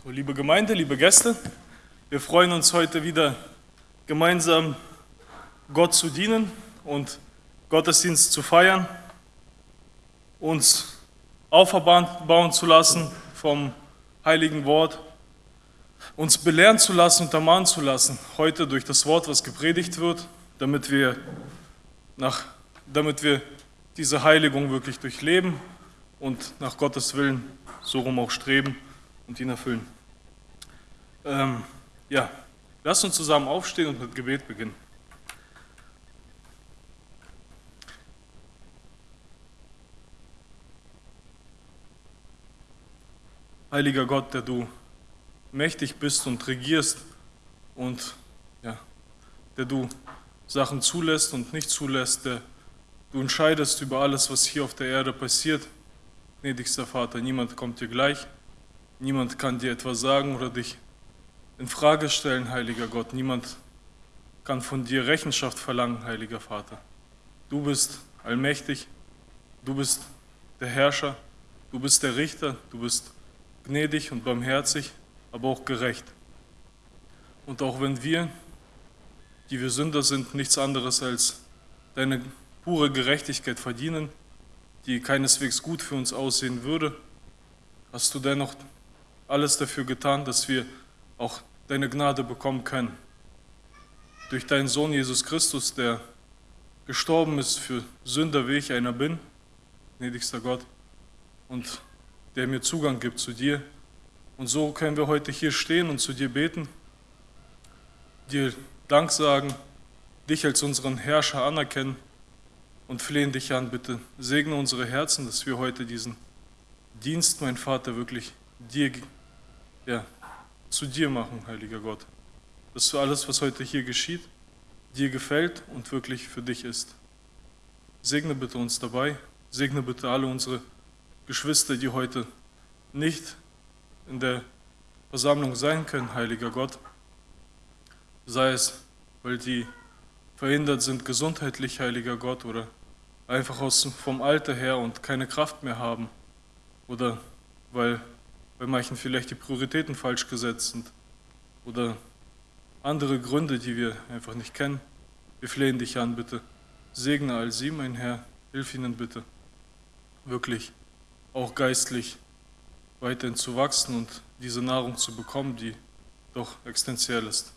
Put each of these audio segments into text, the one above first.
So, liebe Gemeinde, liebe Gäste, wir freuen uns heute wieder gemeinsam Gott zu dienen und Gottesdienst zu feiern, uns aufbauen zu lassen vom heiligen Wort, uns belehren zu lassen und ermahnen zu lassen, heute durch das Wort, was gepredigt wird, damit wir, nach, damit wir diese Heiligung wirklich durchleben und nach Gottes Willen so rum auch streben und ihn erfüllen. Ähm, ja, lasst uns zusammen aufstehen und mit Gebet beginnen. Heiliger Gott, der du mächtig bist und regierst und ja, der du Sachen zulässt und nicht zulässt, der du entscheidest über alles, was hier auf der Erde passiert. Gnädigster Vater, niemand kommt dir gleich, niemand kann dir etwas sagen oder dich in Frage stellen, heiliger Gott. Niemand kann von dir Rechenschaft verlangen, heiliger Vater. Du bist allmächtig, du bist der Herrscher, du bist der Richter, du bist gnädig und barmherzig, aber auch gerecht. Und auch wenn wir, die wir Sünder sind, nichts anderes als deine pure Gerechtigkeit verdienen, die keineswegs gut für uns aussehen würde, hast du dennoch alles dafür getan, dass wir auch deine Gnade bekommen können. Durch deinen Sohn Jesus Christus, der gestorben ist für Sünder, wie ich einer bin, gnädigster Gott, und der mir Zugang gibt zu dir. Und so können wir heute hier stehen und zu dir beten, dir Dank sagen, dich als unseren Herrscher anerkennen und flehen dich an, bitte segne unsere Herzen, dass wir heute diesen Dienst, mein Vater, wirklich dir ja, zu dir machen, heiliger Gott. Dass du alles, was heute hier geschieht, dir gefällt und wirklich für dich ist. Segne bitte uns dabei, segne bitte alle unsere Geschwister, die heute nicht in der Versammlung sein können, heiliger Gott. Sei es, weil die verhindert sind gesundheitlich, heiliger Gott, oder einfach aus, vom Alter her und keine Kraft mehr haben, oder weil bei manchen vielleicht die Prioritäten falsch gesetzt sind oder andere Gründe, die wir einfach nicht kennen. Wir flehen dich an, bitte. Segne all sie, mein Herr. Hilf ihnen bitte, wirklich auch geistlich weiterhin zu wachsen und diese Nahrung zu bekommen, die doch existenziell ist.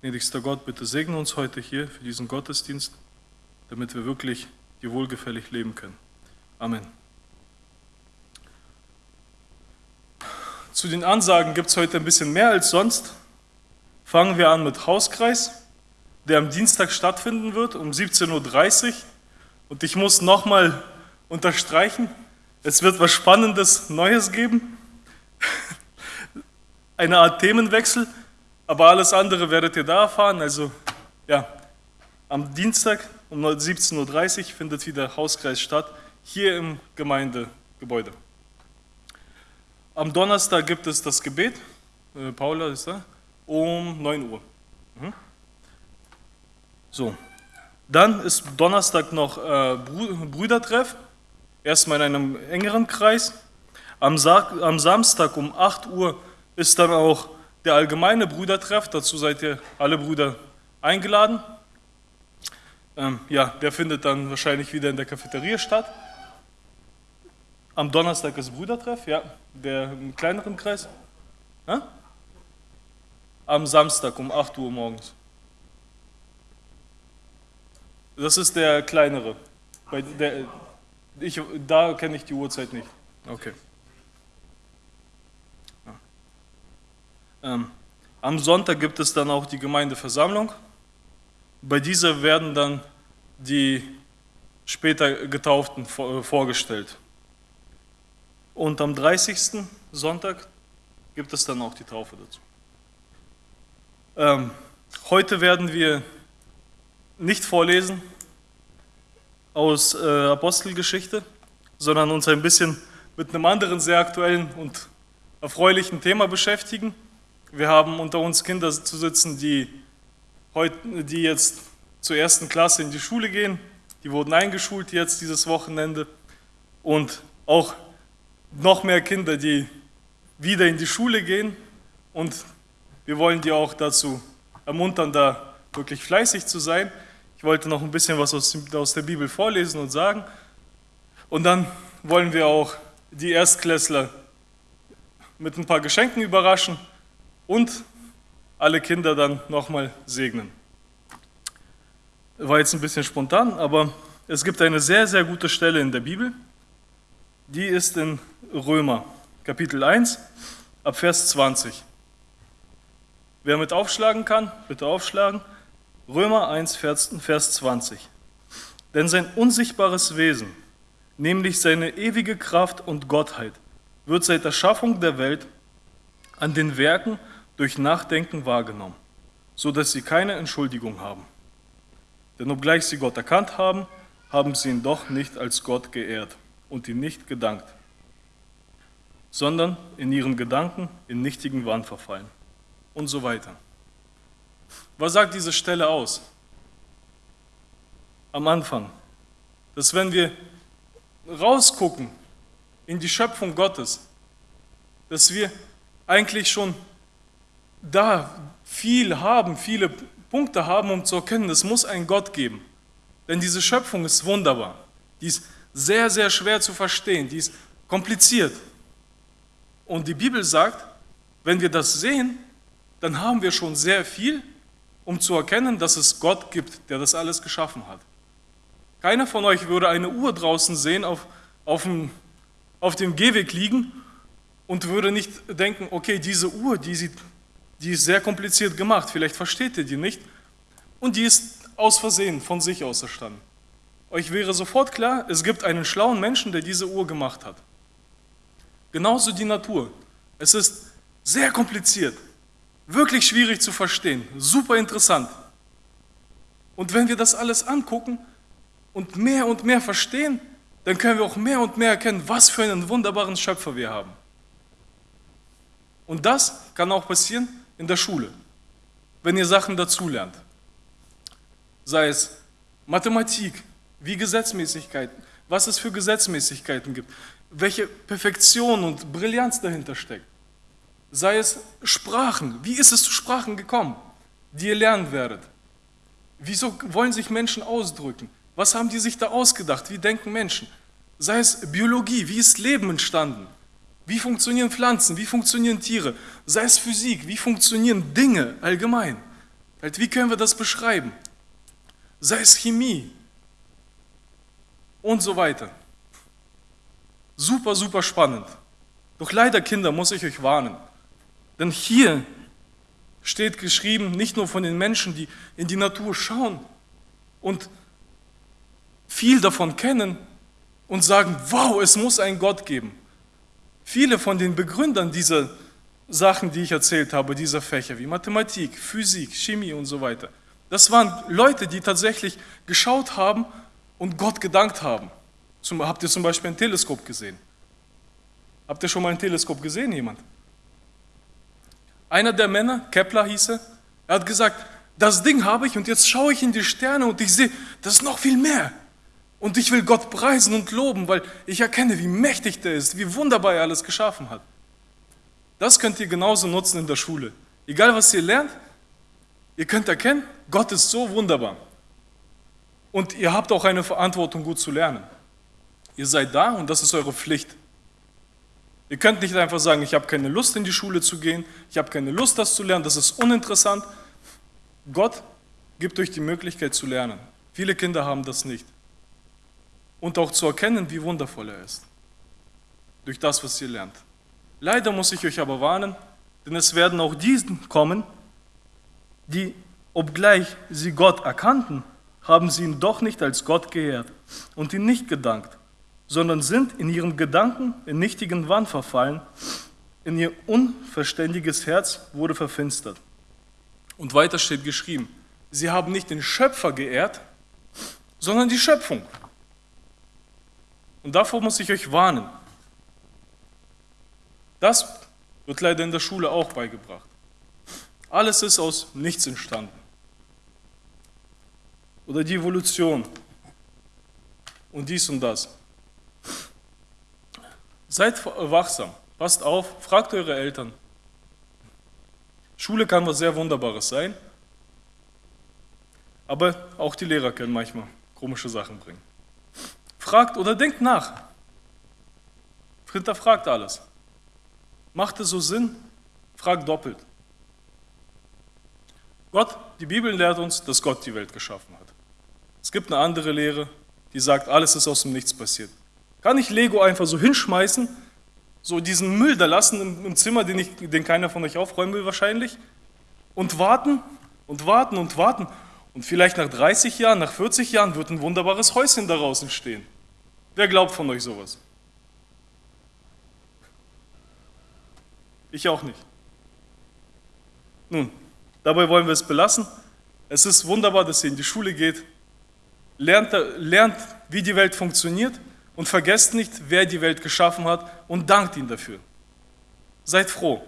Gnädigster Gott, bitte segne uns heute hier für diesen Gottesdienst, damit wir wirklich dir wohlgefällig leben können. Amen. Zu den Ansagen gibt es heute ein bisschen mehr als sonst. Fangen wir an mit Hauskreis, der am Dienstag stattfinden wird um 17.30 Uhr. Und ich muss nochmal unterstreichen, es wird was Spannendes Neues geben. Eine Art Themenwechsel, aber alles andere werdet ihr da erfahren. Also ja, am Dienstag um 17.30 Uhr findet wieder Hauskreis statt, hier im Gemeindegebäude. Am Donnerstag gibt es das Gebet, äh, Paula ist da, um 9 Uhr. Mhm. So, dann ist Donnerstag noch äh, Brüdertreff, erstmal in einem engeren Kreis. Am, Sa am Samstag um 8 Uhr ist dann auch der allgemeine Brüdertreff, dazu seid ihr alle Brüder eingeladen. Ähm, ja, der findet dann wahrscheinlich wieder in der Cafeteria statt. Am Donnerstag ist Brüdertreff, ja, der im kleineren Kreis. Ja? Am Samstag um 8 Uhr morgens. Das ist der kleinere. Bei der, ich, da kenne ich die Uhrzeit nicht. Okay. Ja. Ähm, am Sonntag gibt es dann auch die Gemeindeversammlung. Bei dieser werden dann die später Getauften vorgestellt. Und am 30. Sonntag gibt es dann auch die Taufe dazu. Ähm, heute werden wir nicht vorlesen aus äh, Apostelgeschichte, sondern uns ein bisschen mit einem anderen sehr aktuellen und erfreulichen Thema beschäftigen. Wir haben unter uns Kinder zu sitzen, die, heute, die jetzt zur ersten Klasse in die Schule gehen. Die wurden eingeschult jetzt dieses Wochenende. Und auch noch mehr Kinder, die wieder in die Schule gehen und wir wollen dir auch dazu ermuntern, da wirklich fleißig zu sein. Ich wollte noch ein bisschen was aus der Bibel vorlesen und sagen. Und dann wollen wir auch die Erstklässler mit ein paar Geschenken überraschen und alle Kinder dann nochmal segnen. War jetzt ein bisschen spontan, aber es gibt eine sehr, sehr gute Stelle in der Bibel. Die ist in Römer, Kapitel 1, ab Vers 20. Wer mit aufschlagen kann, bitte aufschlagen. Römer 1, Vers 20. Denn sein unsichtbares Wesen, nämlich seine ewige Kraft und Gottheit, wird seit der Schaffung der Welt an den Werken durch Nachdenken wahrgenommen, so dass sie keine Entschuldigung haben. Denn obgleich sie Gott erkannt haben, haben sie ihn doch nicht als Gott geehrt und ihm nicht gedankt, sondern in ihren Gedanken in nichtigen Wahn verfallen und so weiter. Was sagt diese Stelle aus? Am Anfang, dass wenn wir rausgucken in die Schöpfung Gottes, dass wir eigentlich schon da viel haben, viele Punkte haben, um zu erkennen, es muss einen Gott geben. Denn diese Schöpfung ist wunderbar. Die ist sehr, sehr schwer zu verstehen. Die ist kompliziert. Und die Bibel sagt, wenn wir das sehen, dann haben wir schon sehr viel, um zu erkennen, dass es Gott gibt, der das alles geschaffen hat. Keiner von euch würde eine Uhr draußen sehen, auf, auf, dem, auf dem Gehweg liegen und würde nicht denken, okay, diese Uhr, die, sieht, die ist sehr kompliziert gemacht, vielleicht versteht ihr die nicht. Und die ist aus Versehen von sich aus erstanden. Euch wäre sofort klar, es gibt einen schlauen Menschen, der diese Uhr gemacht hat. Genauso die Natur. Es ist sehr kompliziert. Wirklich schwierig zu verstehen, super interessant. Und wenn wir das alles angucken und mehr und mehr verstehen, dann können wir auch mehr und mehr erkennen, was für einen wunderbaren Schöpfer wir haben. Und das kann auch passieren in der Schule, wenn ihr Sachen dazulernt. Sei es Mathematik, wie Gesetzmäßigkeiten, was es für Gesetzmäßigkeiten gibt, welche Perfektion und Brillanz dahinter steckt sei es Sprachen. Wie ist es zu Sprachen gekommen, die ihr lernen werdet? Wieso wollen sich Menschen ausdrücken? Was haben die sich da ausgedacht? Wie denken Menschen? Sei es Biologie, wie ist Leben entstanden? Wie funktionieren Pflanzen? Wie funktionieren Tiere? Sei es Physik, wie funktionieren Dinge allgemein? Halt, wie können wir das beschreiben? Sei es Chemie und so weiter. Super, super spannend. Doch leider, Kinder, muss ich euch warnen. Denn hier steht geschrieben, nicht nur von den Menschen, die in die Natur schauen und viel davon kennen und sagen, wow, es muss einen Gott geben. Viele von den Begründern dieser Sachen, die ich erzählt habe, dieser Fächer wie Mathematik, Physik, Chemie und so weiter, das waren Leute, die tatsächlich geschaut haben und Gott gedankt haben. Zum, habt ihr zum Beispiel ein Teleskop gesehen? Habt ihr schon mal ein Teleskop gesehen, jemand? Einer der Männer, Kepler hieß er, er hat gesagt, das Ding habe ich und jetzt schaue ich in die Sterne und ich sehe, das ist noch viel mehr. Und ich will Gott preisen und loben, weil ich erkenne, wie mächtig der ist, wie wunderbar er alles geschaffen hat. Das könnt ihr genauso nutzen in der Schule. Egal was ihr lernt, ihr könnt erkennen, Gott ist so wunderbar. Und ihr habt auch eine Verantwortung, gut zu lernen. Ihr seid da und das ist eure Pflicht. Ihr könnt nicht einfach sagen, ich habe keine Lust in die Schule zu gehen, ich habe keine Lust, das zu lernen, das ist uninteressant. Gott gibt euch die Möglichkeit zu lernen. Viele Kinder haben das nicht. Und auch zu erkennen, wie wundervoll er ist. Durch das, was ihr lernt. Leider muss ich euch aber warnen, denn es werden auch diesen kommen, die, obgleich sie Gott erkannten, haben sie ihn doch nicht als Gott geehrt und ihn nicht gedankt sondern sind in ihren Gedanken in nichtigen Wahn verfallen, in ihr unverständiges Herz wurde verfinstert. Und weiter steht geschrieben, sie haben nicht den Schöpfer geehrt, sondern die Schöpfung. Und davor muss ich euch warnen. Das wird leider in der Schule auch beigebracht. Alles ist aus nichts entstanden. Oder die Evolution. Und dies und das. Seid wachsam. Passt auf, fragt eure Eltern. Schule kann was sehr Wunderbares sein, aber auch die Lehrer können manchmal komische Sachen bringen. Fragt oder denkt nach. Hinterfragt alles. Macht es so Sinn? Fragt doppelt. Gott, die Bibel lehrt uns, dass Gott die Welt geschaffen hat. Es gibt eine andere Lehre, die sagt, alles ist aus dem Nichts passiert. Kann ich Lego einfach so hinschmeißen, so diesen Müll da lassen im, im Zimmer, den, ich, den keiner von euch aufräumen will wahrscheinlich, und warten und warten und warten. Und vielleicht nach 30 Jahren, nach 40 Jahren wird ein wunderbares Häuschen daraus entstehen. Wer glaubt von euch sowas? Ich auch nicht. Nun, dabei wollen wir es belassen. Es ist wunderbar, dass ihr in die Schule geht, lernt, lernt, wie die Welt funktioniert und vergesst nicht, wer die Welt geschaffen hat und dankt ihm dafür. Seid froh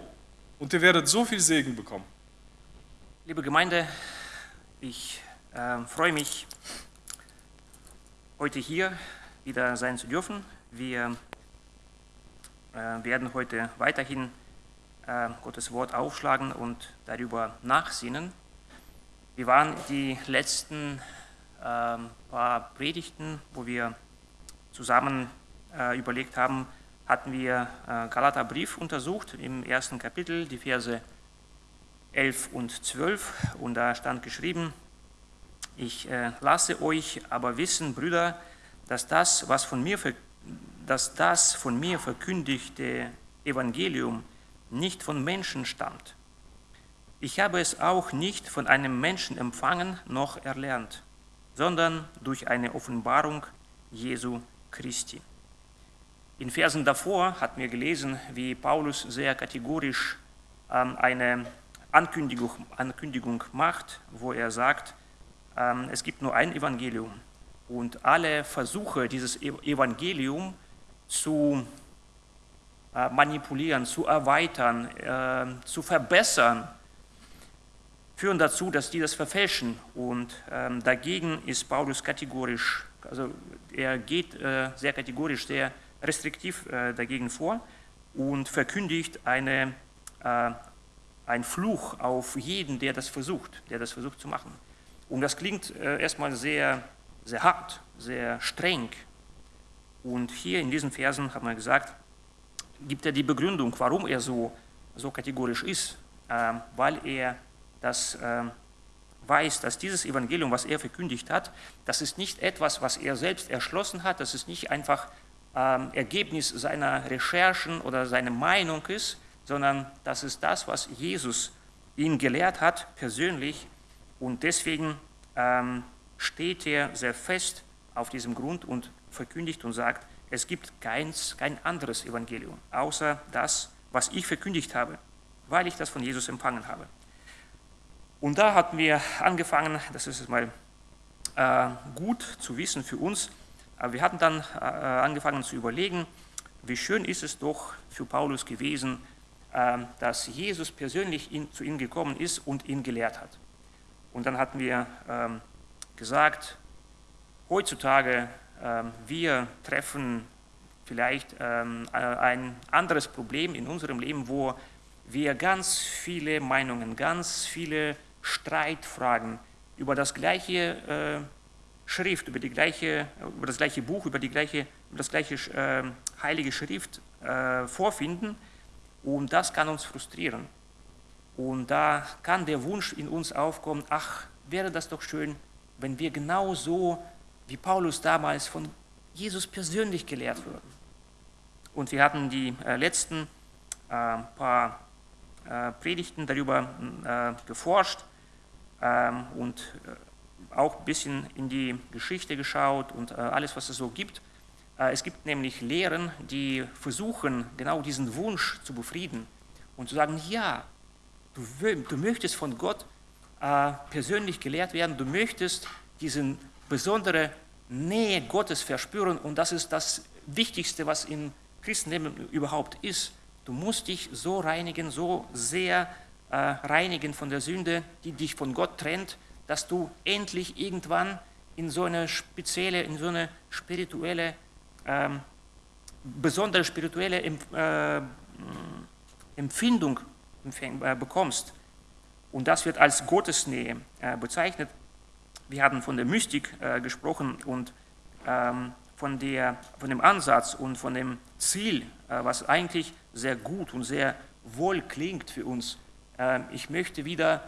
und ihr werdet so viel Segen bekommen. Liebe Gemeinde, ich äh, freue mich, heute hier wieder sein zu dürfen. Wir äh, werden heute weiterhin äh, Gottes Wort aufschlagen und darüber nachsinnen. Wir waren die letzten äh, paar Predigten, wo wir zusammen äh, überlegt haben, hatten wir äh, Galaterbrief untersucht im ersten Kapitel, die Verse 11 und 12 und da stand geschrieben, ich äh, lasse euch aber wissen, Brüder, dass das, was von mir, dass das von mir verkündigte Evangelium nicht von Menschen stammt. Ich habe es auch nicht von einem Menschen empfangen noch erlernt, sondern durch eine Offenbarung Jesu Christi. In Versen davor hatten wir gelesen, wie Paulus sehr kategorisch ähm, eine Ankündigung, Ankündigung macht, wo er sagt, ähm, es gibt nur ein Evangelium und alle Versuche, dieses e-, Evangelium zu äh, manipulieren, zu erweitern, äh, zu verbessern, führen dazu, dass die das verfälschen. Und ähm, dagegen ist Paulus kategorisch, also er geht äh, sehr kategorisch, sehr restriktiv dagegen vor und verkündigt eine ein Fluch auf jeden, der das versucht, der das versucht zu machen. Und das klingt äh, erstmal sehr, sehr hart, sehr streng. Und hier in diesen Versen hat man gesagt, gibt er die Begründung, warum er so, so kategorisch ist, äh, weil er das äh, weiß, dass dieses Evangelium, was er verkündigt hat, das ist nicht etwas, was er selbst erschlossen hat, das ist nicht einfach ähm, Ergebnis seiner Recherchen oder seiner Meinung ist, sondern das ist das, was Jesus ihn gelehrt hat, persönlich. Und deswegen ähm, steht er sehr fest auf diesem Grund und verkündigt und sagt, es gibt keins, kein anderes Evangelium, außer das, was ich verkündigt habe, weil ich das von Jesus empfangen habe. Und da hatten wir angefangen, das ist mal äh, gut zu wissen für uns, aber wir hatten dann äh, angefangen zu überlegen, wie schön ist es doch für Paulus gewesen, ähm, dass Jesus persönlich zu ihm gekommen ist und ihn gelehrt hat. Und dann hatten wir ähm, gesagt, heutzutage ähm, wir treffen vielleicht ein anderes Problem in unserem Leben, wo wir ganz viele Meinungen, ganz viele Streitfragen über das gleiche äh, Schrift, über, die gleiche, über das gleiche Buch, über, die gleiche, über das gleiche äh, heilige Schrift äh, vorfinden und das kann uns frustrieren. Und da kann der Wunsch in uns aufkommen, ach, wäre das doch schön, wenn wir genauso wie Paulus damals von Jesus persönlich gelehrt würden. Und wir hatten die äh, letzten äh, paar äh, Predigten darüber geforscht und äh, auch ein bisschen in die Geschichte geschaut und äh, alles, was es so gibt. Äh, es gibt nämlich Lehren, die versuchen, genau diesen Wunsch zu befrieden und zu sagen, ja, du, du möchtest von Gott persönlich gelehrt werden, du möchtest diese besondere Nähe Gottes verspüren und das ist das Wichtigste, was im Christenleben überhaupt ist. Du musst dich so reinigen, so sehr äh, reinigen von der Sünde, die dich von Gott trennt, dass du endlich irgendwann in so eine spezielle, in so eine spirituelle ähm, besondere spirituelle äh, Empfindung äh, bekommst. Und das wird als Gottesnähe äh, bezeichnet. Wir haben von der Mystik äh, gesprochen und ähm, von, der, von dem Ansatz und von dem Ziel, was eigentlich sehr gut und sehr wohl klingt für uns. Ähm, ich möchte wieder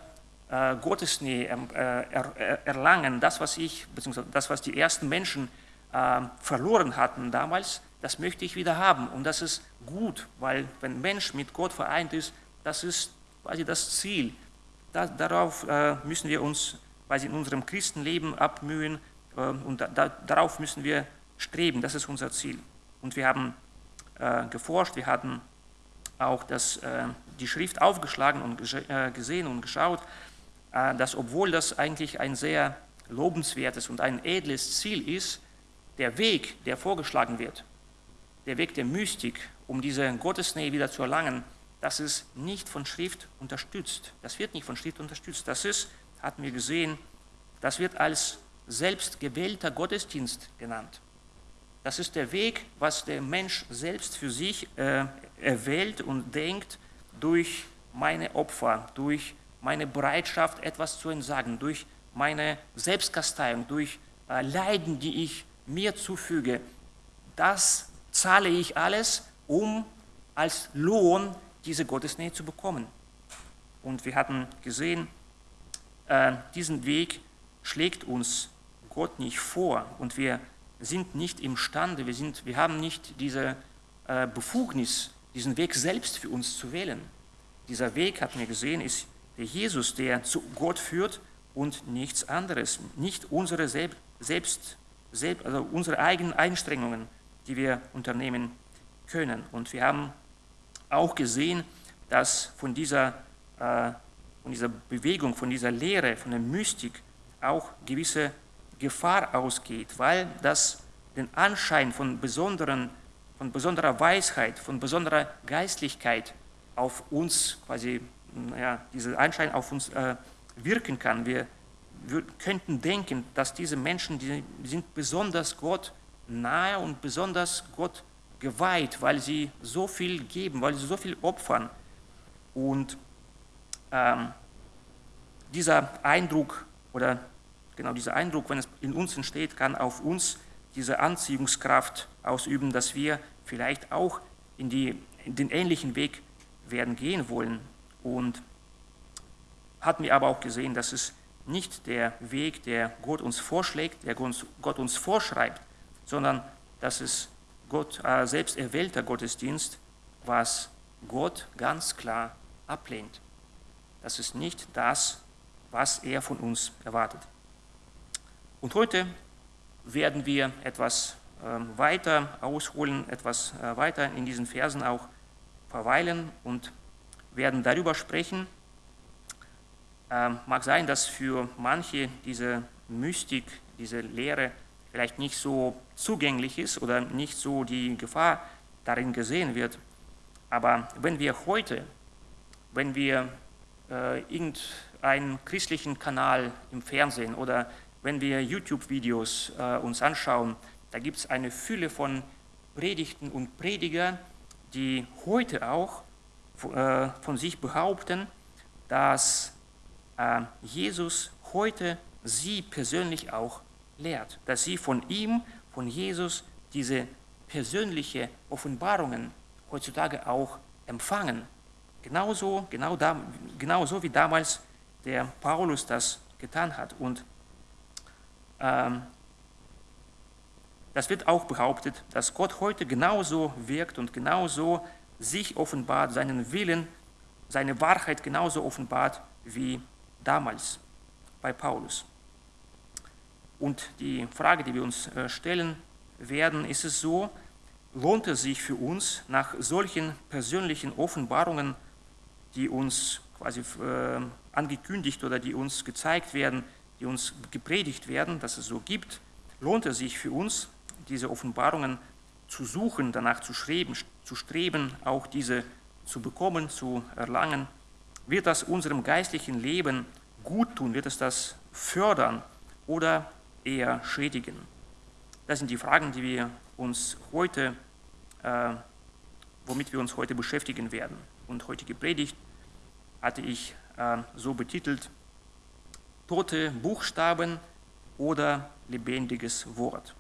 Gottesnähe ähm, erlangen, das, was ich, beziehungsweise das, was die ersten Menschen ähm, verloren hatten damals, das möchte ich wieder haben. Und das ist gut, weil wenn Mensch mit Gott vereint ist, das ist quasi das Ziel. Da, darauf äh, müssen wir uns quasi in unserem Christenleben abmühen äh, und da, da, darauf müssen wir streben. Das ist unser Ziel. Und wir haben äh, geforscht, wir hatten auch das, äh, die Schrift aufgeschlagen und äh, gesehen und geschaut, äh, dass obwohl das eigentlich ein sehr lobenswertes und ein edles Ziel ist, der Weg, der vorgeschlagen wird, der Weg der Mystik, um diese Gottesnähe wieder zu erlangen, das ist nicht von Schrift unterstützt. Das wird nicht von Schrift unterstützt. Das ist, hatten wir gesehen, das wird als selbstgewählter Gottesdienst genannt. Das ist der Weg, was der Mensch selbst für sich äh, erwählt und denkt durch meine Opfer, durch meine Bereitschaft, etwas zu entsagen, durch meine Selbstkasteiung, durch äh, Leiden, die ich mir zufüge. Das zahle ich alles, um als Lohn diese Gottesnähe zu bekommen. Und wir hatten gesehen, äh, diesen Weg schlägt uns Gott nicht vor und wir sind nicht imstande, wir, sind, wir haben nicht diese äh, Befugnis, diesen Weg selbst für uns zu wählen. Dieser Weg, hatten wir gesehen, ist der Jesus, der zu Gott führt und nichts anderes, nicht unsere selbst, selbst, also unsere eigenen Einstrengungen, die wir unternehmen können. Und wir haben auch gesehen, dass von dieser, äh, von dieser Bewegung, von dieser Lehre, von der Mystik auch gewisse Gefahr ausgeht, weil das den Anschein von, besonderen, von besonderer Weisheit, von besonderer Geistlichkeit auf uns quasi, naja, dieser Anschein auf uns äh, wirken kann. Wir, wir könnten denken, dass diese Menschen, die sind besonders Gott nahe und besonders Gott geweiht, weil sie so viel geben, weil sie so viel opfern. Und ähm, dieser Eindruck oder genau dieser Eindruck, wenn es in uns entsteht, kann auf uns diese Anziehungskraft ausüben, dass wir vielleicht auch in, die, in den ähnlichen Weg werden gehen wollen. Und hat mir aber auch gesehen, dass es nicht der Weg, der Gott uns vorschlägt, der Gott uns vorschreibt, sondern dass es Gott, äh, selbst erwählter Gottesdienst, was Gott ganz klar ablehnt. Das ist nicht das, was er von uns erwartet. Und heute werden wir etwas äh, weiter ausholen, etwas äh, weiter in diesen Versen auch verweilen und werden darüber sprechen. Ähm, mag sein, dass für manche diese Mystik, diese Lehre vielleicht nicht so zugänglich ist oder nicht so die Gefahr darin gesehen wird. Aber wenn wir heute, wenn wir äh, irgendeinen christlichen Kanal im Fernsehen oder wenn wir YouTube-Videos äh, uns anschauen, da gibt es eine Fülle von Predigten und Prediger, die heute auch äh, von sich behaupten, dass äh, Jesus heute sie persönlich auch lehrt, dass sie von ihm, von Jesus, diese persönliche Offenbarungen heutzutage auch empfangen. Genauso, genau da, genauso wie damals der Paulus das getan hat. Und das wird auch behauptet, dass Gott heute genauso wirkt und genauso sich offenbart, seinen Willen, seine Wahrheit genauso offenbart wie damals bei Paulus. Und die Frage, die wir uns äh, stellen werden, ist es so, lohnt es sich für uns nach solchen persönlichen Offenbarungen, die uns quasi äh, angekündigt oder die uns gezeigt werden, die uns gepredigt werden, dass es so gibt, lohnt es sich für uns, diese Offenbarungen zu suchen, danach zu streben, zu streben, auch diese zu bekommen, zu erlangen? Wird das unserem geistlichen Leben gut tun? Wird es das fördern? Oder eher schädigen? Das sind die Fragen, die wir uns heute äh, womit wir uns heute beschäftigen werden. Und heutige Predigt hatte ich äh, so betitelt, Tote Buchstaben oder lebendiges Wort.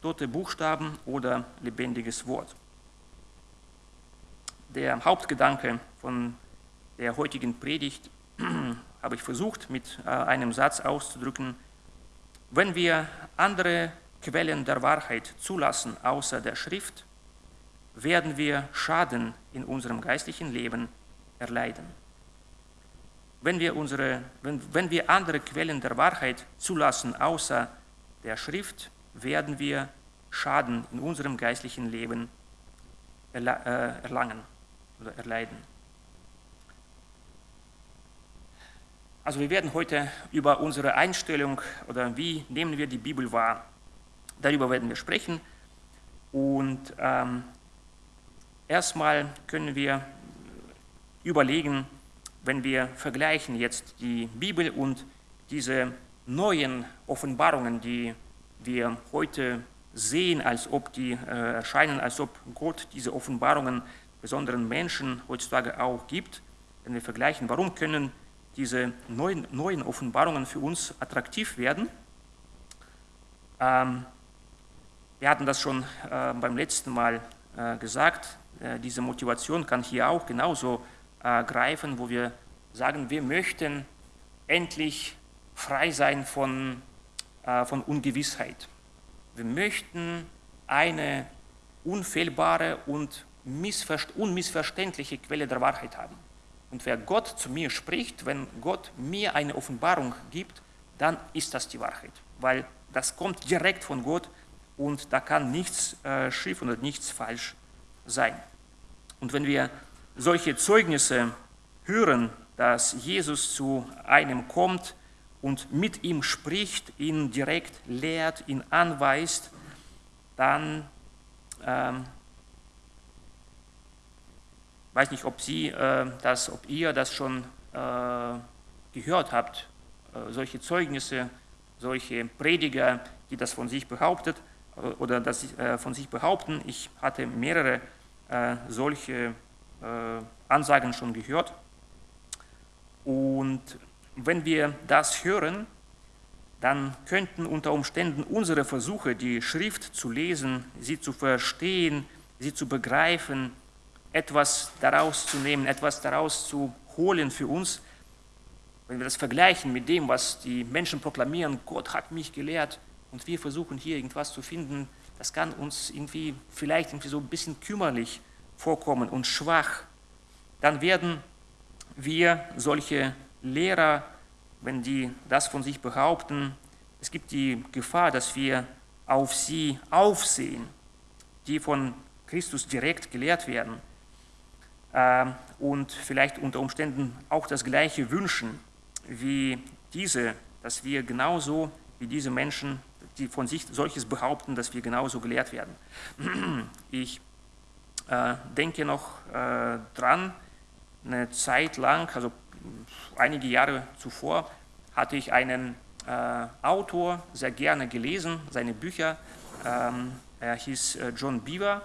Tote Buchstaben oder lebendiges Wort. Der Hauptgedanke von der heutigen Predigt habe ich versucht mit äh, einem Satz auszudrücken, wenn wir andere Quellen der Wahrheit zulassen außer der Schrift, werden wir Schaden in unserem geistlichen Leben erleiden. Wenn wir, unsere, wenn, wenn wir andere Quellen der Wahrheit zulassen außer der Schrift, werden wir Schaden in unserem geistlichen Leben äh, erlangen oder erleiden. Also wir werden heute über unsere Einstellung oder wie nehmen wir die Bibel wahr, darüber werden wir sprechen. Und ähm, erstmal können wir überlegen, wenn wir vergleichen jetzt die Bibel und diese neuen Offenbarungen, die wir heute sehen, als ob die äh, erscheinen, als ob Gott diese Offenbarungen besonderen Menschen heutzutage auch gibt. Wenn wir vergleichen, warum können diese neuen, neuen Offenbarungen für uns attraktiv werden? Ähm, wir hatten das schon äh, beim letzten Mal äh, gesagt, äh, diese Motivation kann hier auch genauso äh, greifen, wo wir sagen, wir möchten endlich frei sein von, äh, von Ungewissheit. Wir möchten eine unfehlbare und unmissverständliche Quelle der Wahrheit haben. Und wer Gott zu mir spricht, wenn Gott mir eine Offenbarung gibt, dann ist das die Wahrheit, weil das kommt direkt von Gott und da kann nichts äh, schief oder nichts falsch sein. Und wenn wir solche Zeugnisse hören, dass Jesus zu einem kommt und mit ihm spricht, ihn direkt lehrt, ihn anweist, dann ähm, weiß nicht, ob Sie äh, das, ob ihr das schon äh, gehört habt, äh, solche Zeugnisse, solche Prediger, die das von sich behauptet äh, oder das äh, von sich behaupten. Ich hatte mehrere äh, solche Ansagen schon gehört. Und wenn wir das hören, dann könnten unter Umständen unsere Versuche, die Schrift zu lesen, sie zu verstehen, sie zu begreifen, etwas daraus zu nehmen, etwas daraus zu holen für uns, wenn wir das vergleichen mit dem, was die Menschen proklamieren, Gott hat mich gelehrt und wir versuchen hier irgendwas zu finden, das kann uns irgendwie vielleicht irgendwie so ein bisschen kümmerlich vorkommen und schwach. Dann werden wir solche Lehrer, wenn die das von sich behaupten, es gibt die Gefahr, dass wir auf sie aufsehen, die von Christus direkt gelehrt werden ähm, und vielleicht unter Umständen auch das Gleiche wünschen wie diese, dass wir genauso wie diese Menschen, die von sich solches behaupten, dass wir genauso gelehrt werden. Ich denke noch äh, dran, eine Zeit lang, also einige Jahre zuvor, hatte ich einen äh, Autor sehr gerne gelesen, seine Bücher. Ähm, er hieß äh, John Beaver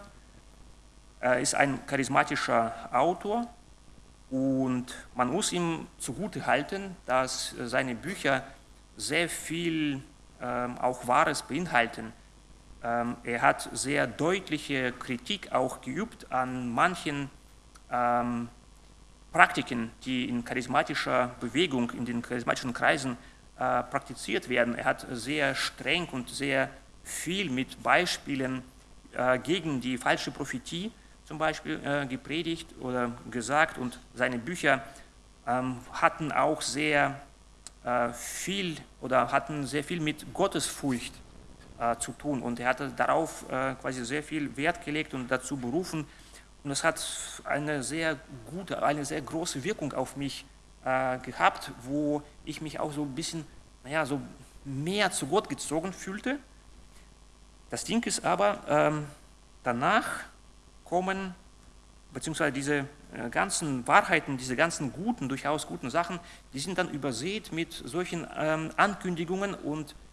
er ist ein charismatischer Autor und man muss ihm zugute halten, dass seine Bücher sehr viel ähm, auch Wahres beinhalten. Ähm, er hat sehr deutliche Kritik auch geübt an manchen ähm, Praktiken, die in charismatischer Bewegung, in den charismatischen Kreisen äh, praktiziert werden. Er hat sehr streng und sehr viel mit Beispielen äh, gegen die falsche Prophetie zum Beispiel äh, gepredigt oder gesagt und seine Bücher ähm, hatten auch sehr äh, viel oder hatten sehr viel mit Gottesfurcht zu tun und er hatte darauf äh, quasi sehr viel Wert gelegt und dazu berufen und das hat eine sehr gute, eine sehr große Wirkung auf mich äh, gehabt, wo ich mich auch so ein bisschen, naja, so mehr zu Gott gezogen fühlte. Das Ding ist aber, ähm, danach kommen, beziehungsweise diese äh, ganzen Wahrheiten, diese ganzen guten, durchaus guten Sachen, die sind dann übersät mit solchen ähm, Ankündigungen und äh,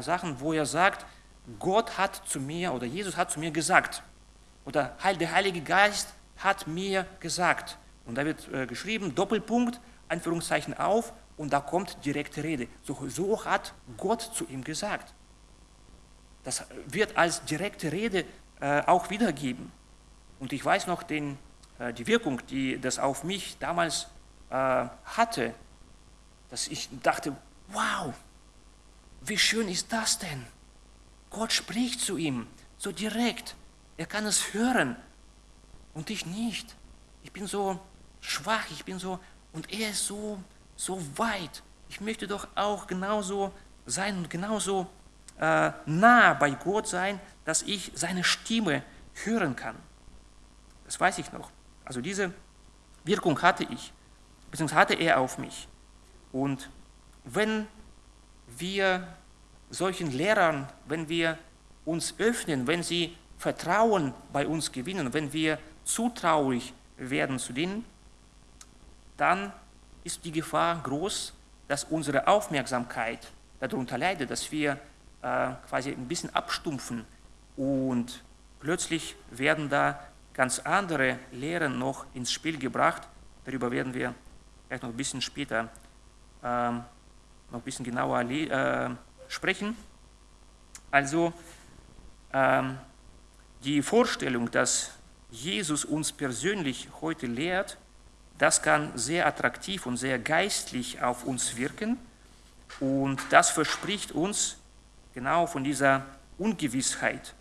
Sachen, wo er sagt, Gott hat zu mir oder Jesus hat zu mir gesagt. oder der Heilige Geist hat mir gesagt. Und da wird äh, geschrieben, Doppelpunkt, Anführungszeichen auf, und da kommt direkte Rede. So, so hat Gott zu ihm gesagt. Das wird als direkte Rede äh, auch wiedergeben. Und ich weiß noch den, äh, die Wirkung, die das auf mich damals äh, hatte, dass ich dachte, wow, wie schön ist das denn? Gott spricht zu ihm so direkt. Er kann es hören und ich nicht. Ich bin so schwach, ich bin so, und er ist so, so weit. Ich möchte doch auch genauso sein und genauso äh, nah bei Gott sein, dass ich seine Stimme hören kann. Das weiß ich noch. Also diese Wirkung hatte ich, beziehungsweise hatte er auf mich. Und wenn wir solchen Lehrern, wenn wir uns öffnen, wenn sie Vertrauen bei uns gewinnen, wenn wir zutraulich werden zu denen, dann ist die Gefahr groß, dass unsere Aufmerksamkeit darunter leidet, dass wir äh, quasi ein bisschen abstumpfen und plötzlich werden da ganz andere Lehren noch ins Spiel gebracht. Darüber werden wir vielleicht noch ein bisschen später ähm, noch ein bisschen genauer äh, sprechen. Also ähm, die Vorstellung, dass Jesus uns persönlich heute lehrt, das kann sehr attraktiv und sehr geistlich auf uns wirken und das verspricht uns genau von dieser Ungewissheit,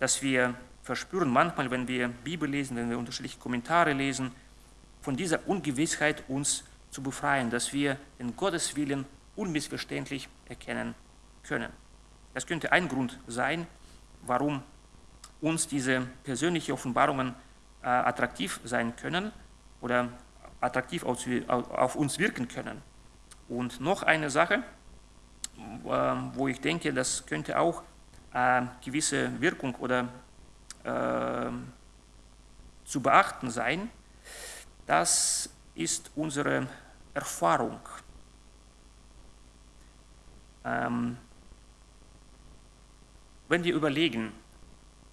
dass wir verspüren manchmal, wenn wir Bibel lesen, wenn wir unterschiedliche Kommentare lesen, von dieser Ungewissheit uns zu befreien, dass wir den Gotteswillen unmissverständlich erkennen können. Das könnte ein Grund sein, warum uns diese persönlichen Offenbarungen äh, attraktiv sein können oder attraktiv auf, auf, uns wirken können. Und noch eine Sache, äh, wo ich denke, das könnte auch äh, gewisse Wirkung oder äh, zu beachten sein, das ist unsere Erfahrung. Ähm, wenn wir überlegen,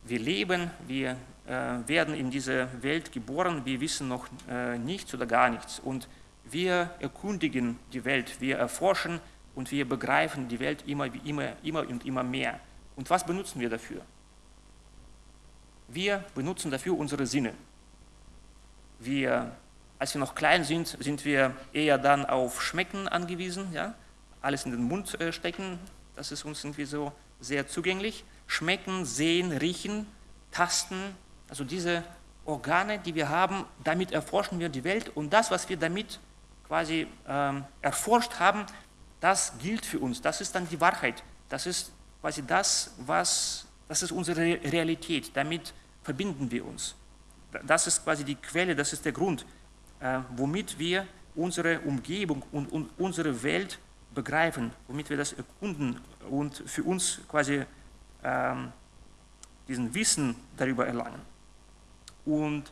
wir leben, wir äh, werden in diese Welt geboren, wir wissen noch äh, nichts oder gar nichts und wir erkundigen die Welt, wir erforschen und wir begreifen die Welt immer, immer, immer und immer mehr. Und was benutzen wir dafür? Wir benutzen dafür unsere Sinne. Wir, als wir noch klein sind, sind wir eher dann auf Schmecken angewiesen, ja? Alles in den Mund äh, stecken, das ist uns irgendwie so sehr zugänglich. Schmecken, sehen, riechen, tasten, also diese Organe, die wir haben, damit erforschen wir die Welt. Und das, was wir damit quasi ähm, erforscht haben, das gilt für uns, das ist dann die Wahrheit, das ist quasi das, was, das ist unsere Realität, damit verbinden wir uns. Das ist quasi die Quelle, das ist der Grund, äh, womit wir unsere Umgebung und, und unsere Welt begreifen, womit wir das erkunden und für uns quasi ähm, diesen Wissen darüber erlangen. Und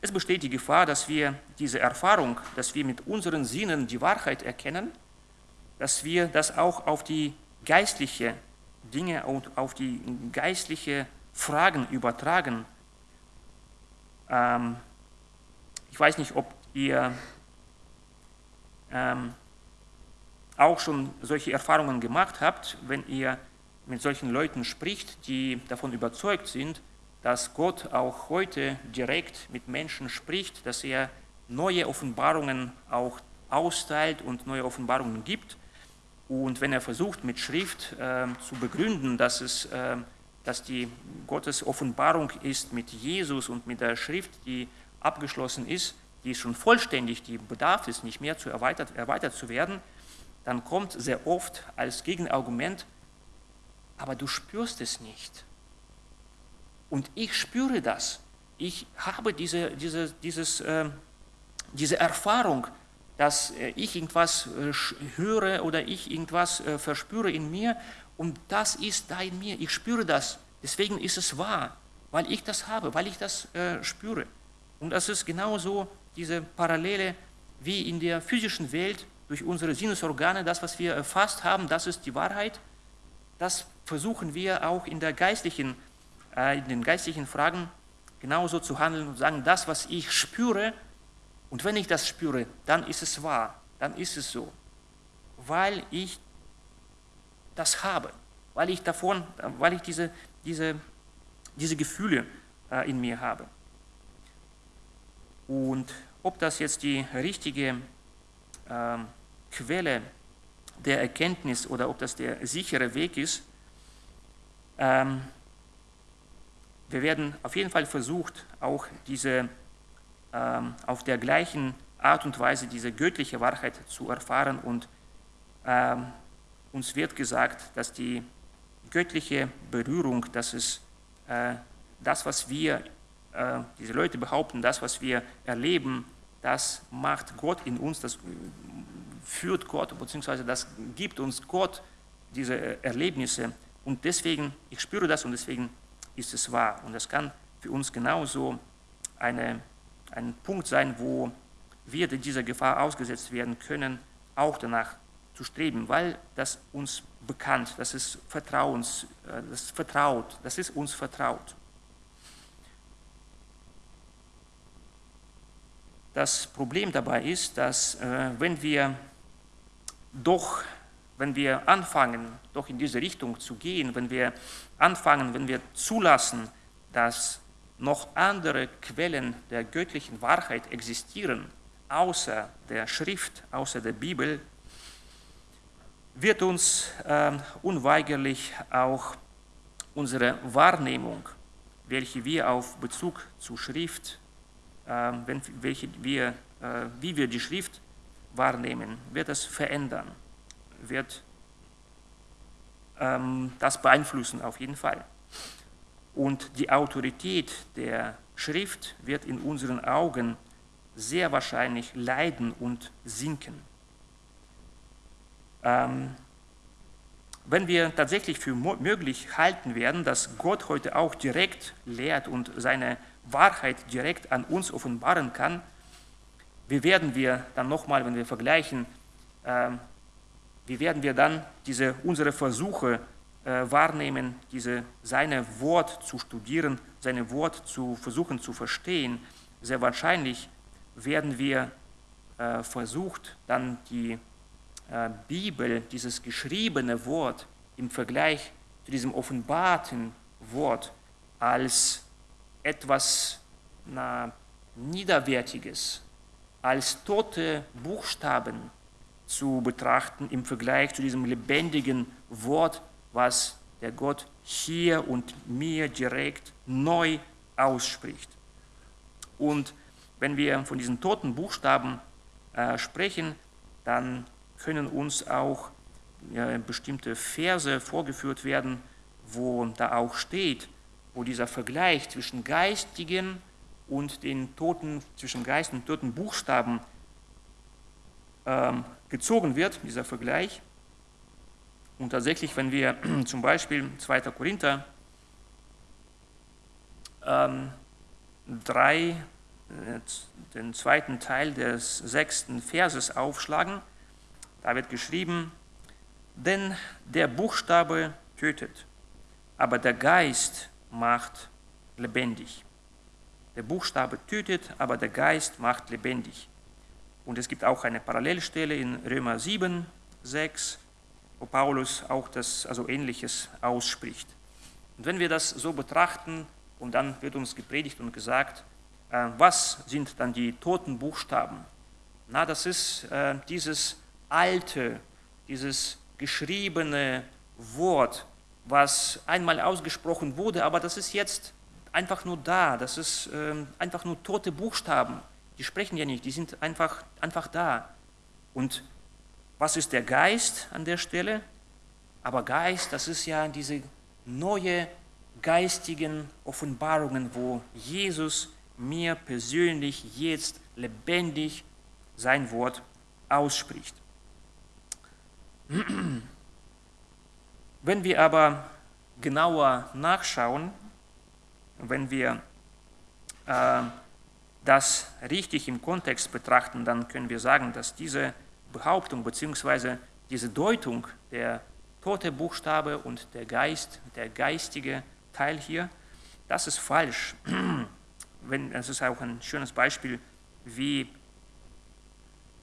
es besteht die Gefahr, dass wir diese Erfahrung, dass wir mit unseren Sinnen die Wahrheit erkennen, dass wir das auch auf die geistliche Dinge und auf die geistliche Fragen übertragen. Ähm, ich weiß nicht, ob ihr ähm, auch schon solche Erfahrungen gemacht habt, wenn ihr mit solchen Leuten spricht, die davon überzeugt sind, dass Gott auch heute direkt mit Menschen spricht, dass er neue Offenbarungen auch austeilt und neue Offenbarungen gibt. Und wenn er versucht, mit Schrift äh, zu begründen, dass, es, äh, dass die Gottes Offenbarung ist mit Jesus und mit der Schrift, die abgeschlossen ist, die ist schon vollständig, die bedarf es nicht mehr zu erweitert, erweitert zu werden, dann kommt sehr oft als Gegenargument, aber du spürst es nicht. Und ich spüre das. Ich habe diese, diese, dieses, äh, diese Erfahrung, dass äh, ich irgendwas äh, höre oder ich irgendwas äh, verspüre in mir und das ist da in mir. Ich spüre das. Deswegen ist es wahr, weil ich das habe, weil ich das äh, spüre. Und das ist genauso diese Parallele wie in der physischen Welt durch unsere Sinnesorgane, das, was wir erfasst haben, das ist die Wahrheit. Das versuchen wir auch in, der geistlichen, äh, in den geistlichen Fragen genauso zu handeln und sagen, das, was ich spüre, und wenn ich das spüre, dann ist es wahr, dann ist es so, weil ich das habe, weil ich davon, weil ich diese, diese, diese Gefühle äh, in mir habe. Und ob das jetzt die richtige äh, Quelle der Erkenntnis oder ob das der sichere Weg ist, ähm, wir werden auf jeden Fall versucht, auch diese ähm, auf der gleichen Art und Weise diese göttliche Wahrheit zu erfahren und ähm, uns wird gesagt, dass die göttliche Berührung, das ist äh, das, was wir, äh, diese Leute behaupten, das, was wir erleben, das macht Gott in uns, das führt Gott, beziehungsweise das gibt uns Gott diese Erlebnisse. Und deswegen, ich spüre das und deswegen ist es wahr. Und das kann für uns genauso eine, ein Punkt sein, wo wir dieser Gefahr ausgesetzt werden können, auch danach zu streben, weil das uns bekannt, das ist Vertrauens, äh, das vertraut, das ist uns vertraut. Das Problem dabei ist, dass äh, wenn wir doch, wenn wir anfangen, doch in diese Richtung zu gehen, wenn wir anfangen, wenn wir zulassen, dass noch andere Quellen der göttlichen Wahrheit existieren, außer der Schrift, außer der Bibel, wird uns äh, unweigerlich auch unsere Wahrnehmung, welche wir auf Bezug zur Schrift, wenn, welche wir, äh, wie wir die Schrift wahrnehmen, wird es verändern, wird ähm, das beeinflussen auf jeden Fall. Und die Autorität der Schrift wird in unseren Augen sehr wahrscheinlich leiden und sinken. Ähm, wenn wir tatsächlich für möglich halten werden, dass Gott heute auch direkt lehrt und seine Wahrheit direkt an uns offenbaren kann, wie werden wir dann nochmal, wenn wir vergleichen, äh, wie werden wir dann diese, unsere Versuche äh, wahrnehmen, diese, seine Wort zu studieren, seine Wort zu versuchen zu verstehen? Sehr wahrscheinlich werden wir äh, versucht, dann die äh, Bibel, dieses geschriebene Wort im Vergleich zu diesem offenbarten Wort als etwas na, Niederwertiges, als tote Buchstaben zu betrachten im Vergleich zu diesem lebendigen Wort, was der Gott hier und mir direkt neu ausspricht. Und wenn wir von diesen toten Buchstaben äh, sprechen, dann können uns auch äh, bestimmte Verse vorgeführt werden, wo da auch steht, wo dieser Vergleich zwischen geistigen und den toten, zwischen Geist und toten Buchstaben ähm, gezogen wird, dieser Vergleich. Und tatsächlich, wenn wir zum Beispiel 2. Korinther ähm, 3, äh, den zweiten Teil des sechsten Verses aufschlagen, da wird geschrieben, denn der Buchstabe tötet, aber der Geist macht lebendig. Der Buchstabe tötet, aber der Geist macht lebendig. Und es gibt auch eine Parallelstelle in Römer 7, 6, wo Paulus auch das also Ähnliches ausspricht. Und wenn wir das so betrachten, und dann wird uns gepredigt und gesagt, äh, was sind dann die toten Buchstaben? Na, das ist äh, dieses alte, dieses geschriebene Wort, was einmal ausgesprochen wurde, aber das ist jetzt einfach nur da, das ist ähm, einfach nur tote Buchstaben. Die sprechen ja nicht, die sind einfach, einfach da. Und was ist der Geist an der Stelle? Aber Geist, das ist ja diese neue geistigen Offenbarungen, wo Jesus mir persönlich jetzt lebendig sein Wort ausspricht. Wenn wir aber genauer nachschauen, wenn wir äh, das richtig im Kontext betrachten, dann können wir sagen, dass diese Behauptung bzw. diese Deutung der tote Buchstabe und der Geist, der geistige Teil hier, das ist falsch. wenn, es ist auch ein schönes Beispiel, wie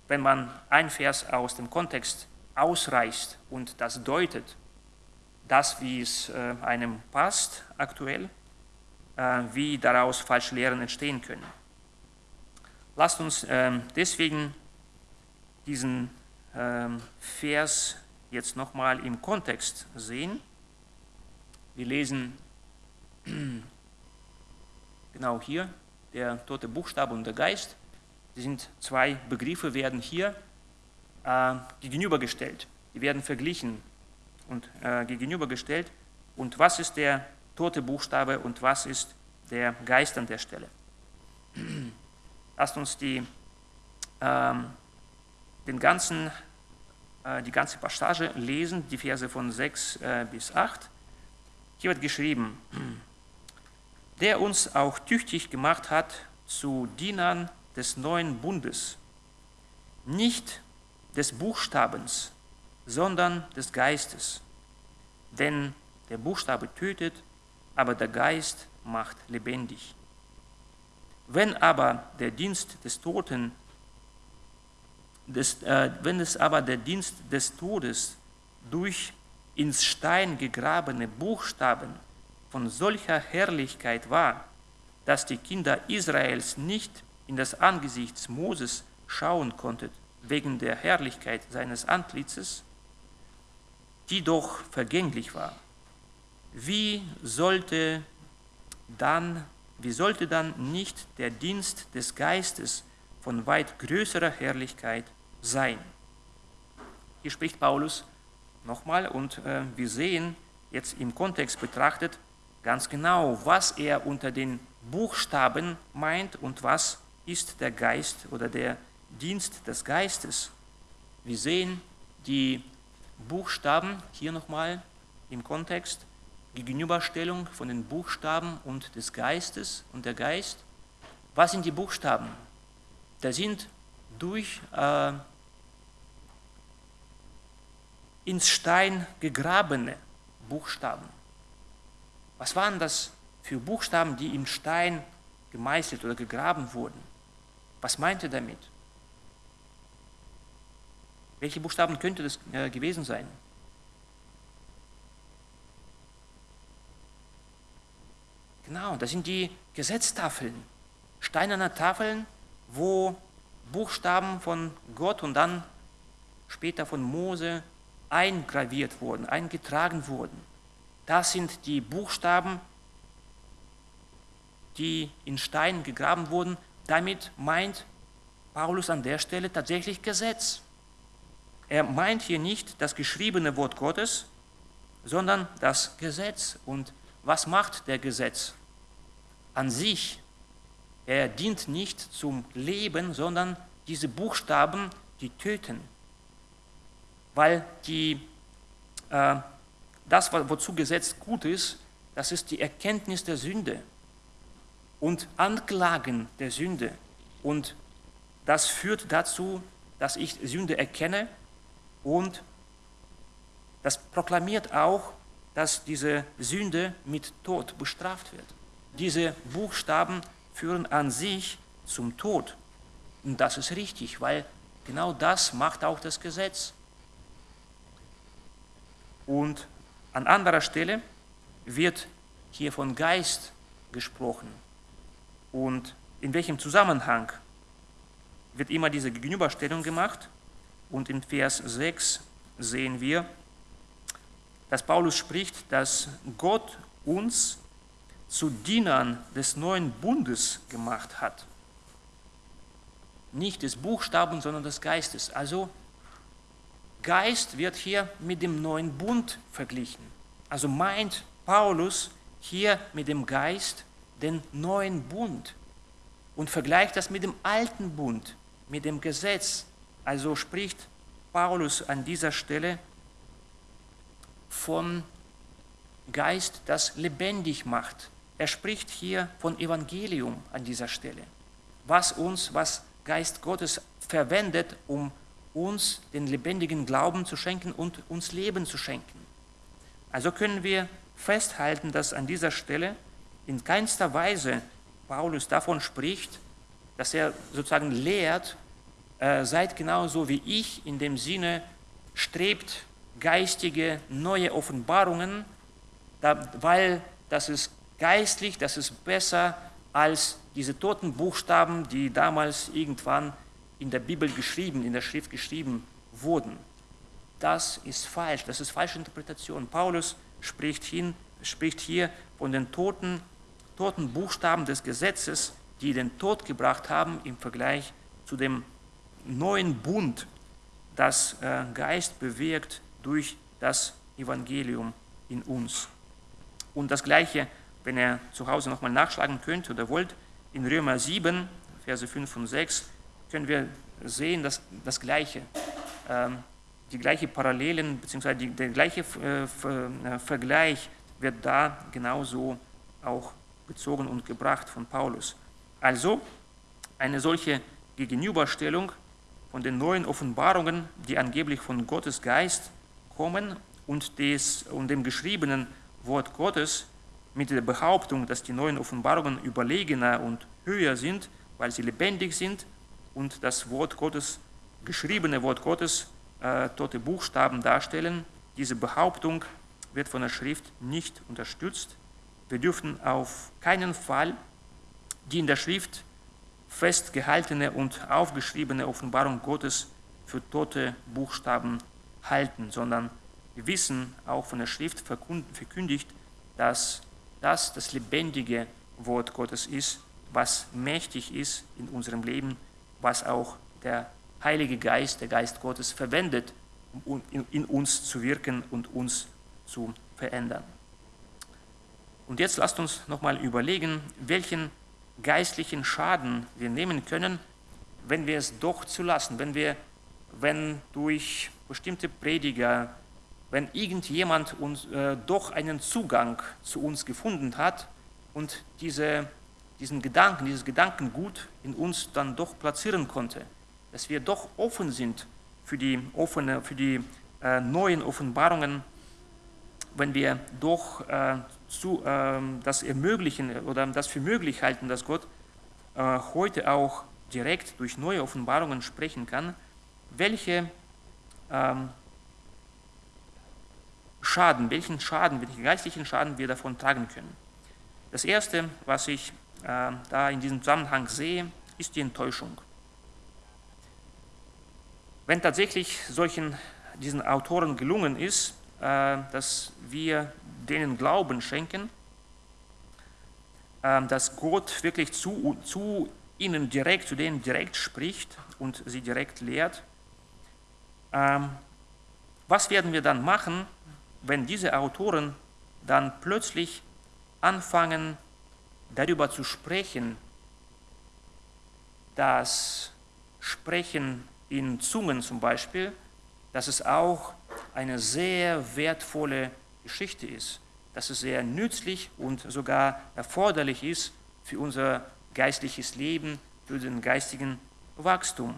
wenn man ein Vers aus dem Kontext ausreißt und das deutet, das, wie es äh, einem passt aktuell, äh, wie daraus falsche Lehren entstehen können. Lasst uns äh, deswegen diesen ähm, Vers jetzt nochmal im Kontext sehen. Wir lesen genau hier, der tote Buchstabe und der Geist. Die sind zwei Begriffe, werden hier äh, gegenübergestellt. Die werden verglichen und äh, gegenübergestellt. Und was ist der tote Buchstabe und was ist der Geist an der Stelle? Lasst uns die, ähm, den ganzen, äh, die ganze Passage lesen, die Verse von 6 äh, bis 8. Hier wird geschrieben, der uns auch tüchtig gemacht hat zu Dienern des neuen Bundes, nicht des Buchstabens, sondern des Geistes. Denn der Buchstabe tötet, aber der Geist macht lebendig. Wenn aber der Dienst des Toten, des, äh, wenn es aber der Dienst des Todes durch ins Stein gegrabene Buchstaben von solcher Herrlichkeit war, dass die Kinder Israels nicht in das Angesicht Moses schauen konnten, wegen der Herrlichkeit seines Antlitzes, die doch vergänglich war. Wie sollte dann, wie sollte dann nicht der Dienst des Geistes von weit größerer Herrlichkeit sein? Hier spricht Paulus nochmal und äh, wir sehen jetzt im Kontext betrachtet ganz genau, was er unter den Buchstaben meint und was ist der Geist oder der Dienst des Geistes. Wir sehen die Buchstaben hier nochmal im Kontext, Gegenüberstellung von den Buchstaben und des Geistes und der Geist. Was sind die Buchstaben? Da sind durch äh, ins Stein gegrabene Buchstaben. Was waren das für Buchstaben, die im Stein gemeißelt oder gegraben wurden? Was meint er damit? Welche Buchstaben könnte das äh, gewesen sein? Genau, das sind die Gesetztafeln, steinerne Tafeln, wo Buchstaben von Gott und dann später von Mose eingraviert wurden, eingetragen wurden. Das sind die Buchstaben, die in Stein gegraben wurden. Damit meint Paulus an der Stelle tatsächlich Gesetz. Er meint hier nicht das geschriebene Wort Gottes, sondern das Gesetz. Und was macht der Gesetz? An sich, er dient nicht zum Leben, sondern diese Buchstaben, die töten. Weil die, äh, das, wozu Gesetz gut ist, das ist die Erkenntnis der Sünde und Anklagen der Sünde. Und das führt dazu, dass ich Sünde erkenne und das proklamiert auch, dass diese Sünde mit Tod bestraft wird. Diese Buchstaben führen an sich zum Tod. Und das ist richtig, weil genau das macht auch das Gesetz. Und an anderer Stelle wird hier von Geist gesprochen. Und in welchem Zusammenhang wird immer diese Gegenüberstellung gemacht? Und in Vers 6 sehen wir, dass Paulus spricht, dass Gott uns zu Dienern des neuen Bundes gemacht hat. Nicht des Buchstaben, sondern des Geistes. Also Geist wird hier mit dem neuen Bund verglichen. Also meint Paulus hier mit dem Geist den neuen Bund und vergleicht das mit dem alten Bund, mit dem Gesetz, also spricht Paulus an dieser Stelle vom Geist, das lebendig macht. Er spricht hier von Evangelium an dieser Stelle. Was uns, was Geist Gottes verwendet, um uns den lebendigen Glauben zu schenken und uns Leben zu schenken. Also können wir festhalten, dass an dieser Stelle in keinster Weise Paulus davon spricht, dass er sozusagen lehrt, äh, seid genauso wie ich, in dem Sinne, strebt geistige neue Offenbarungen, da, weil das ist geistlich, das ist besser als diese toten Buchstaben, die damals irgendwann in der Bibel geschrieben, in der Schrift geschrieben wurden. Das ist falsch, das ist falsche Interpretation. Paulus spricht, hin, spricht hier von den toten, toten Buchstaben des Gesetzes, die den Tod gebracht haben im Vergleich zu dem neuen Bund, das äh, Geist bewirkt durch das Evangelium in uns. Und das Gleiche, wenn ihr zu Hause nochmal nachschlagen könnt oder wollt, in Römer 7, Verse 5 und 6, können wir sehen, dass das Gleiche, ähm, die gleiche Parallelen, beziehungsweise die, der gleiche äh, äh, Vergleich wird da genauso auch bezogen und gebracht von Paulus. Also eine solche Gegenüberstellung von den neuen Offenbarungen, die angeblich von Gottes Geist kommen und, des, und dem geschriebenen Wort Gottes mit der Behauptung, dass die neuen Offenbarungen überlegener und höher sind, weil sie lebendig sind und das Wort Gottes, geschriebene Wort Gottes, äh, tote Buchstaben darstellen. Diese Behauptung wird von der Schrift nicht unterstützt. Wir dürfen auf keinen Fall die in der Schrift festgehaltene und aufgeschriebene Offenbarung Gottes für tote Buchstaben halten, sondern wir wissen auch von der Schrift verkündigt, dass das das lebendige Wort Gottes ist, was mächtig ist in unserem Leben, was auch der Heilige Geist, der Geist Gottes verwendet, um in uns zu wirken und uns zu verändern. Und jetzt lasst uns nochmal überlegen, welchen geistlichen Schaden wir nehmen können, wenn wir es doch zulassen, wenn wir, wenn durch bestimmte Prediger, wenn irgendjemand uns äh, doch einen Zugang zu uns gefunden hat und diese, diesen Gedanken, dieses Gedankengut in uns dann doch platzieren konnte, dass wir doch offen sind für die, offene, für die äh, neuen Offenbarungen, wenn wir doch äh, zu, ähm, das ermöglichen oder das für möglich halten, dass Gott äh, heute auch direkt durch neue Offenbarungen sprechen kann, welche ähm, Schaden, welchen Schaden, welchen geistlichen Schaden wir davon tragen können. Das Erste, was ich äh, da in diesem Zusammenhang sehe, ist die Enttäuschung. Wenn tatsächlich solchen, diesen Autoren gelungen ist, dass wir denen Glauben schenken, ähm, dass Gott wirklich zu, zu ihnen direkt, zu denen direkt spricht und sie direkt lehrt. Ähm, was werden wir dann machen, wenn diese Autoren dann plötzlich anfangen, darüber zu sprechen, dass Sprechen in Zungen zum Beispiel, dass es auch eine sehr wertvolle Geschichte ist, dass es sehr nützlich und sogar erforderlich ist für unser geistliches Leben, für den geistigen Wachstum.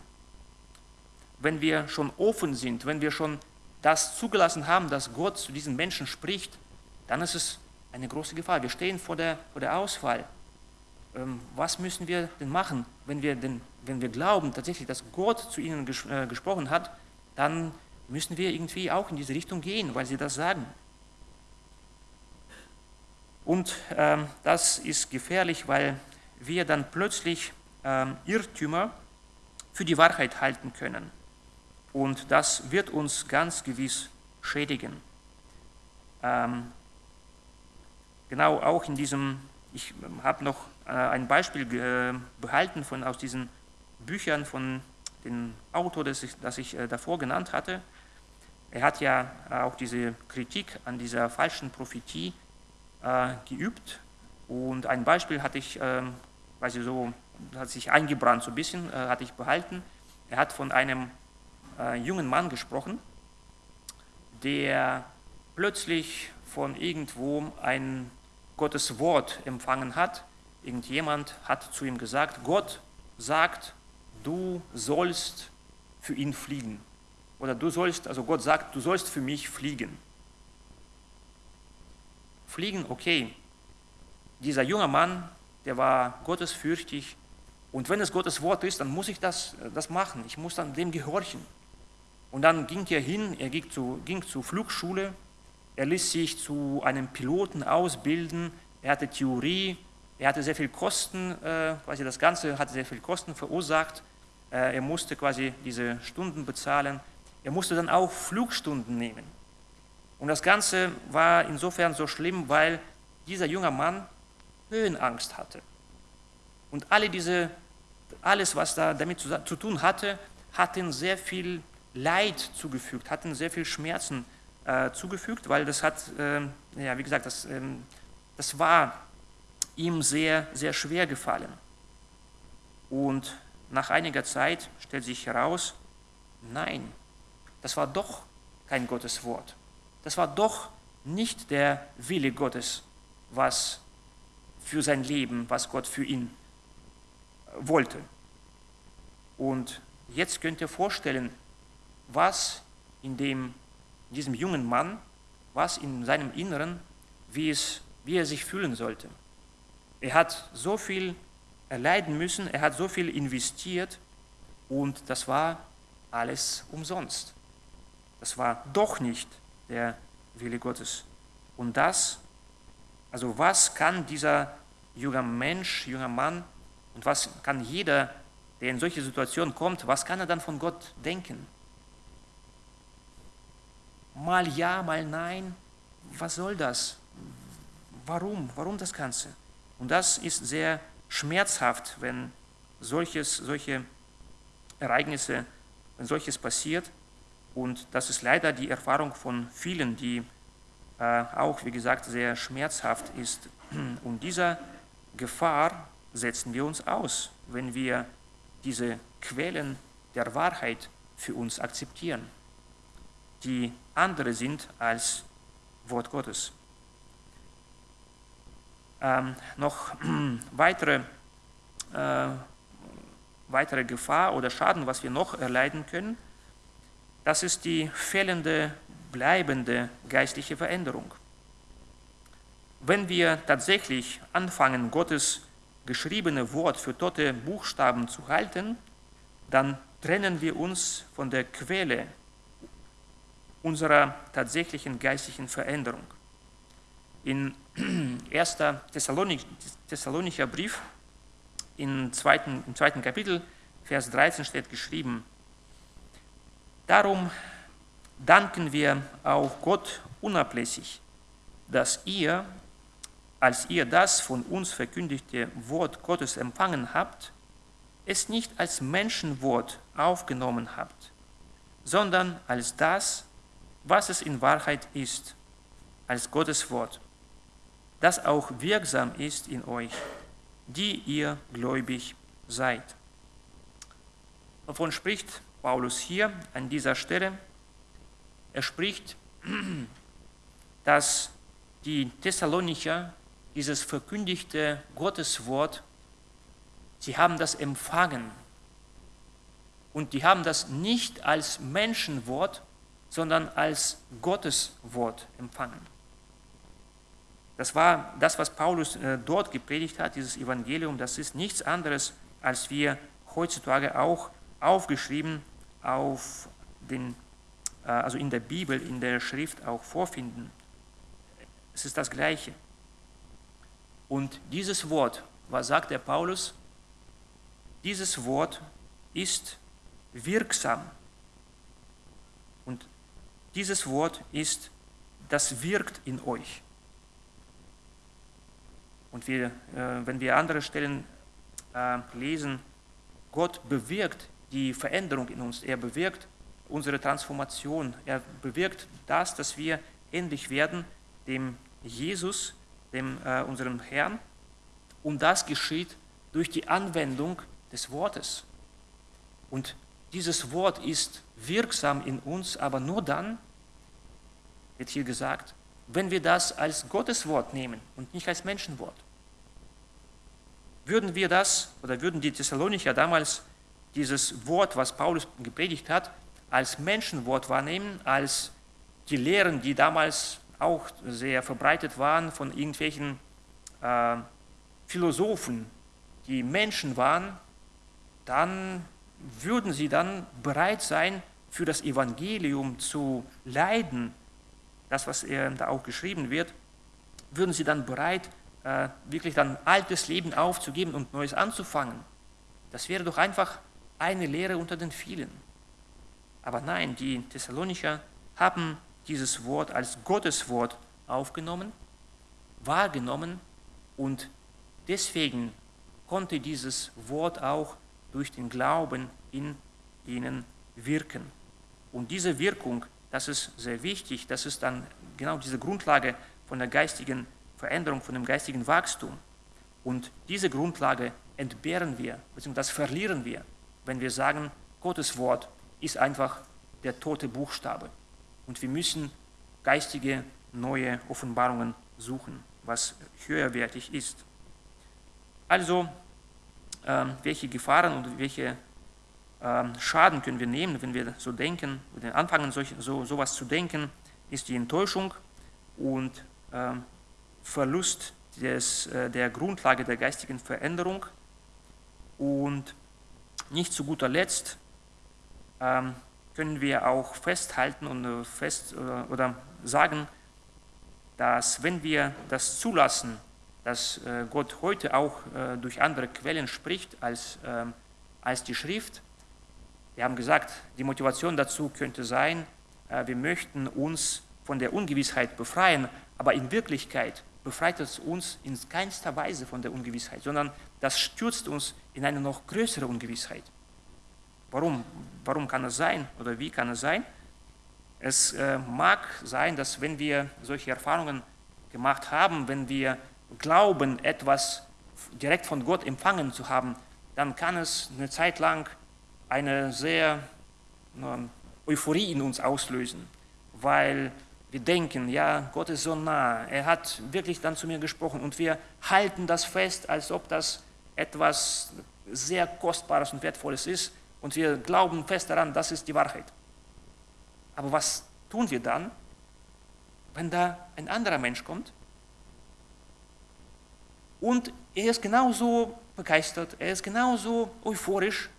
Wenn wir schon offen sind, wenn wir schon das zugelassen haben, dass Gott zu diesen Menschen spricht, dann ist es eine große Gefahr. Wir stehen vor der, vor der Auswahl. Ähm, was müssen wir denn machen, wenn wir, denn, wenn wir glauben tatsächlich, dass Gott zu ihnen äh, gesprochen hat, dann müssen wir irgendwie auch in diese Richtung gehen, weil sie das sagen. Und ähm, das ist gefährlich, weil wir dann plötzlich ähm, Irrtümer für die Wahrheit halten können. Und das wird uns ganz gewiss schädigen. Ähm, genau auch in diesem, ich habe noch äh, ein Beispiel äh, behalten von, aus diesen Büchern von dem Autor, das ich, das ich äh, davor genannt hatte. Er hat ja auch diese Kritik an dieser falschen Prophetie äh, geübt. Und ein Beispiel hatte ich, äh, weiß ich so, hat sich eingebrannt so ein bisschen, äh, hatte ich behalten. Er hat von einem äh, jungen Mann gesprochen, der plötzlich von irgendwo ein Gottes Wort empfangen hat. Irgendjemand hat zu ihm gesagt, Gott sagt, du sollst für ihn fliegen. Oder du sollst, also Gott sagt, du sollst für mich fliegen. Fliegen, okay. Dieser junge Mann der war gottesfürchtig. Und wenn es Gottes Wort ist, dann muss ich das, das machen. Ich muss dann dem gehorchen. Und dann ging er hin, er ging, zu, ging zur Flugschule, er ließ sich zu einem Piloten ausbilden, er hatte Theorie, er hatte sehr viel Kosten, äh, quasi das Ganze hatte sehr viel Kosten verursacht. Äh, er musste quasi diese Stunden bezahlen. Er musste dann auch Flugstunden nehmen. Und das Ganze war insofern so schlimm, weil dieser junge Mann Höhenangst hatte. Und alle diese, alles, was da damit zu, zu tun hatte, hat ihm sehr viel Leid zugefügt, hat ihm sehr viel Schmerzen äh, zugefügt, weil das hat, äh, ja, wie gesagt, das, äh, das war ihm sehr, sehr schwer gefallen. Und nach einiger Zeit stellt sich heraus, nein, das war doch kein Gotteswort. Das war doch nicht der Wille Gottes, was für sein Leben, was Gott für ihn wollte. Und jetzt könnt ihr vorstellen, was in dem, diesem jungen Mann, was in seinem Inneren, wie, es, wie er sich fühlen sollte. Er hat so viel erleiden müssen, er hat so viel investiert und das war alles umsonst. Das war doch nicht der Wille Gottes. Und das, also was kann dieser junge Mensch, junger Mann und was kann jeder, der in solche Situationen kommt, was kann er dann von Gott denken? Mal ja, mal nein, was soll das? Warum? Warum das Ganze? Und das ist sehr schmerzhaft, wenn solches, solche Ereignisse, wenn solches passiert. Und das ist leider die Erfahrung von vielen, die äh, auch, wie gesagt, sehr schmerzhaft ist. Und dieser Gefahr setzen wir uns aus, wenn wir diese Quellen der Wahrheit für uns akzeptieren, die andere sind als Wort Gottes. Ähm, noch weitere, äh, weitere Gefahr oder Schaden, was wir noch erleiden können, das ist die fehlende, bleibende geistliche Veränderung. Wenn wir tatsächlich anfangen, Gottes geschriebene Wort für tote Buchstaben zu halten, dann trennen wir uns von der Quelle unserer tatsächlichen geistlichen Veränderung. In 1. Thessalonicher Brief, im zweiten, im zweiten Kapitel, Vers 13 steht geschrieben, Darum danken wir auch Gott unablässig, dass ihr, als ihr das von uns verkündigte Wort Gottes empfangen habt, es nicht als Menschenwort aufgenommen habt, sondern als das, was es in Wahrheit ist, als Gottes Wort, das auch wirksam ist in euch, die ihr gläubig seid. Wovon spricht Paulus hier an dieser Stelle? Er spricht, dass die Thessalonicher dieses verkündigte Gotteswort, sie haben das empfangen. Und die haben das nicht als Menschenwort, sondern als Gottes Wort empfangen. Das war das, was Paulus äh, dort gepredigt hat, dieses Evangelium, das ist nichts anderes, als wir heutzutage auch aufgeschrieben auf den, äh, also in der Bibel, in der Schrift auch vorfinden. Es ist das Gleiche. Und dieses Wort, was sagt der Paulus? Dieses Wort ist wirksam. Und dieses Wort ist, das wirkt in euch. Und wir, äh, wenn wir andere Stellen äh, lesen, Gott bewirkt die Veränderung in uns, er bewirkt unsere Transformation, er bewirkt das, dass wir ähnlich werden dem Jesus, dem äh, unserem Herrn. Und das geschieht durch die Anwendung des Wortes. Und dieses Wort ist wirksam in uns, aber nur dann, wird hier gesagt, wenn wir das als Gottes Wort nehmen und nicht als Menschenwort. Würden wir das, oder würden die Thessalonicher damals dieses Wort, was Paulus gepredigt hat, als Menschenwort wahrnehmen, als die Lehren, die damals auch sehr verbreitet waren von irgendwelchen äh, Philosophen, die Menschen waren, dann würden sie dann bereit sein, für das Evangelium zu leiden, das, was da auch geschrieben wird, würden sie dann bereit, äh, wirklich dann altes Leben aufzugeben und Neues anzufangen. Das wäre doch einfach eine Lehre unter den vielen. Aber nein, die Thessalonicher haben dieses Wort als Gottes Wort aufgenommen, wahrgenommen und deswegen konnte dieses Wort auch durch den Glauben in ihnen wirken. Und diese Wirkung, das ist sehr wichtig, das ist dann genau diese Grundlage von der geistigen Veränderung, von dem geistigen Wachstum. Und diese Grundlage entbehren wir, beziehungsweise das verlieren wir, wenn wir sagen, Gottes Wort ist einfach der tote Buchstabe. Und wir müssen geistige neue Offenbarungen suchen, was höherwertig ist. Also, ähm, welche Gefahren und welche ähm, Schaden können wir nehmen, wenn wir so denken, wenn wir anfangen, solch, so sowas zu denken, ist die Enttäuschung und ähm, Verlust des, äh, der Grundlage der geistigen Veränderung und nicht zu guter Letzt ähm, können wir auch festhalten und äh, fest oder, äh, oder sagen, dass wenn wir das zulassen, dass äh, Gott heute auch äh, durch andere Quellen spricht als, ähm, als die Schrift, wir haben gesagt, die Motivation dazu könnte sein, äh, wir möchten uns von der Ungewissheit befreien, aber in Wirklichkeit befreit es uns in keinster Weise von der Ungewissheit, sondern das stürzt uns in eine noch größere Ungewissheit. Warum? Warum kann es sein oder wie kann es sein? Es äh, mag sein, dass wenn wir solche Erfahrungen gemacht haben, wenn wir glauben, etwas direkt von Gott empfangen zu haben, dann kann es eine Zeit lang eine sehr äh, Euphorie in uns auslösen, weil wir denken, ja, Gott ist so nah, er hat wirklich dann zu mir gesprochen und wir halten das fest, als ob das etwas sehr Kostbares und Wertvolles ist und wir glauben fest daran, das ist die Wahrheit. Aber was tun wir dann, wenn da ein anderer Mensch kommt und er ist genauso begeistert, er ist genauso euphorisch,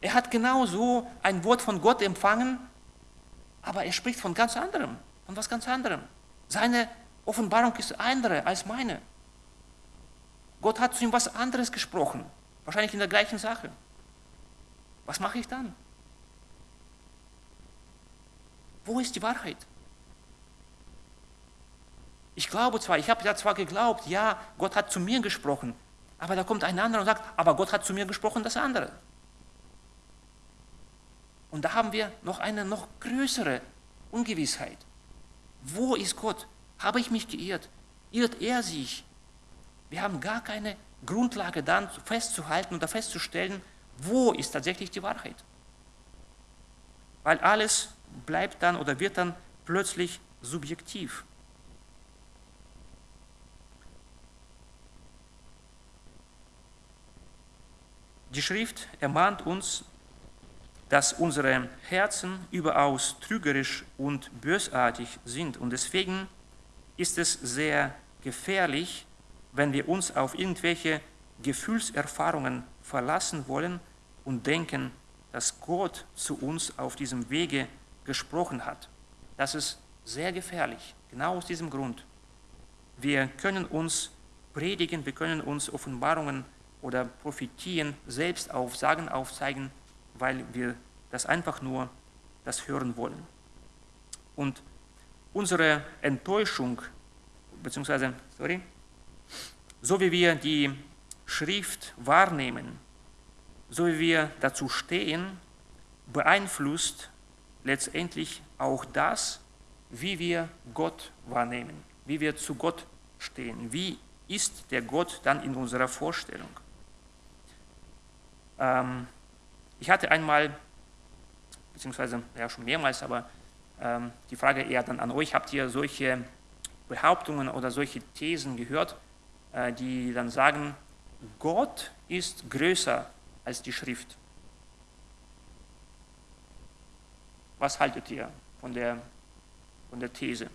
er hat genauso ein Wort von Gott empfangen, aber er spricht von ganz anderem von was ganz anderem. Seine Offenbarung ist andere als meine. Gott hat zu ihm was anderes gesprochen, wahrscheinlich in der gleichen Sache. Was mache ich dann? Wo ist die Wahrheit? Ich glaube zwar, ich habe ja zwar geglaubt, ja, Gott hat zu mir gesprochen, aber da kommt ein anderer und sagt, aber Gott hat zu mir gesprochen, das andere. Und da haben wir noch eine noch größere Ungewissheit. Wo ist Gott? Habe ich mich geirrt? Irrt er sich? Wir haben gar keine Grundlage dann festzuhalten oder festzustellen, wo ist tatsächlich die Wahrheit. Weil alles bleibt dann oder wird dann plötzlich subjektiv. Die Schrift ermahnt uns dass unsere Herzen überaus trügerisch und bösartig sind. Und deswegen ist es sehr gefährlich, wenn wir uns auf irgendwelche Gefühlserfahrungen verlassen wollen und denken, dass Gott zu uns auf diesem Wege gesprochen hat. Das ist sehr gefährlich, genau aus diesem Grund. Wir können uns predigen, wir können uns Offenbarungen oder Prophetien selbst aufsagen, aufzeigen, weil wir das einfach nur das hören wollen. Und unsere Enttäuschung, beziehungsweise, sorry, so wie wir die Schrift wahrnehmen, so wie wir dazu stehen, beeinflusst letztendlich auch das, wie wir Gott wahrnehmen, wie wir zu Gott stehen, wie ist der Gott dann in unserer Vorstellung. Ähm, ich hatte einmal, beziehungsweise ja schon mehrmals, aber ähm, die Frage eher dann an euch, habt ihr solche Behauptungen oder solche Thesen gehört, die dann sagen, Gott ist größer als die Schrift? Was haltet ihr von der, von der These?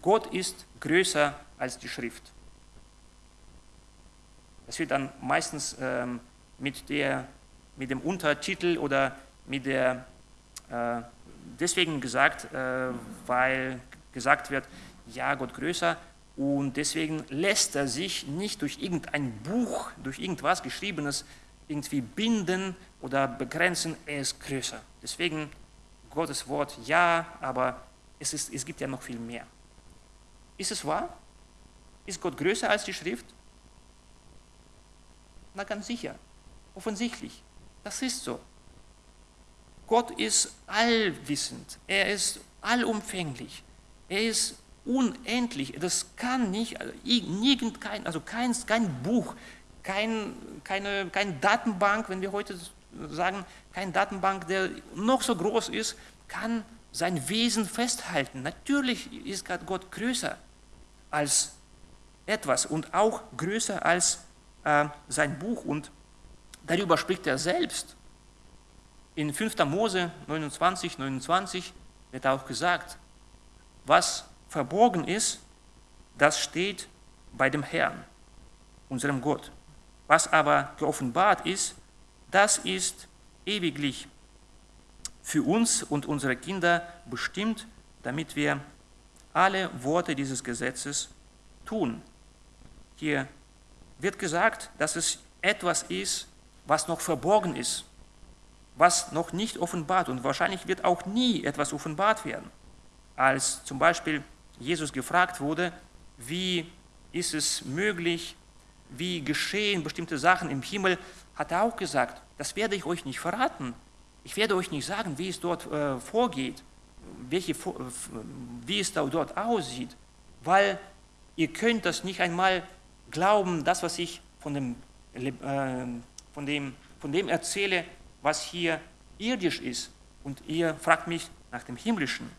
Gott ist größer als die Schrift. Das wird dann meistens ähm, mit, der, mit dem Untertitel oder mit der, äh, deswegen gesagt, äh, weil gesagt wird, ja, Gott größer und deswegen lässt er sich nicht durch irgendein Buch, durch irgendwas Geschriebenes irgendwie binden oder begrenzen, er ist größer. Deswegen Gottes Wort ja, aber es, ist, es gibt ja noch viel mehr. Ist es wahr? Ist Gott größer als die Schrift? Na ganz sicher, offensichtlich. Das ist so. Gott ist allwissend, er ist allumfänglich, er ist unendlich. Das kann nicht, also kein, also kein, kein Buch, kein, keine, keine Datenbank, wenn wir heute sagen, keine Datenbank, der noch so groß ist, kann sein Wesen festhalten. Natürlich ist Gott größer als etwas und auch größer als äh, sein Buch und darüber spricht er selbst. In 5. Mose 29, 29 wird auch gesagt, was verborgen ist, das steht bei dem Herrn, unserem Gott. Was aber geoffenbart ist, das ist ewiglich für uns und unsere Kinder bestimmt, damit wir alle Worte dieses Gesetzes tun. Hier wird gesagt, dass es etwas ist, was noch verborgen ist, was noch nicht offenbart und wahrscheinlich wird auch nie etwas offenbart werden. Als zum Beispiel Jesus gefragt wurde, wie ist es möglich, wie geschehen bestimmte Sachen im Himmel, hat er auch gesagt, das werde ich euch nicht verraten. Ich werde euch nicht sagen, wie es dort äh, vorgeht, welche, wie es dort aussieht, weil ihr könnt das nicht einmal glauben, das, was ich von dem, äh, von dem, von dem erzähle, was hier irdisch ist. Und ihr fragt mich nach dem Himmlischen.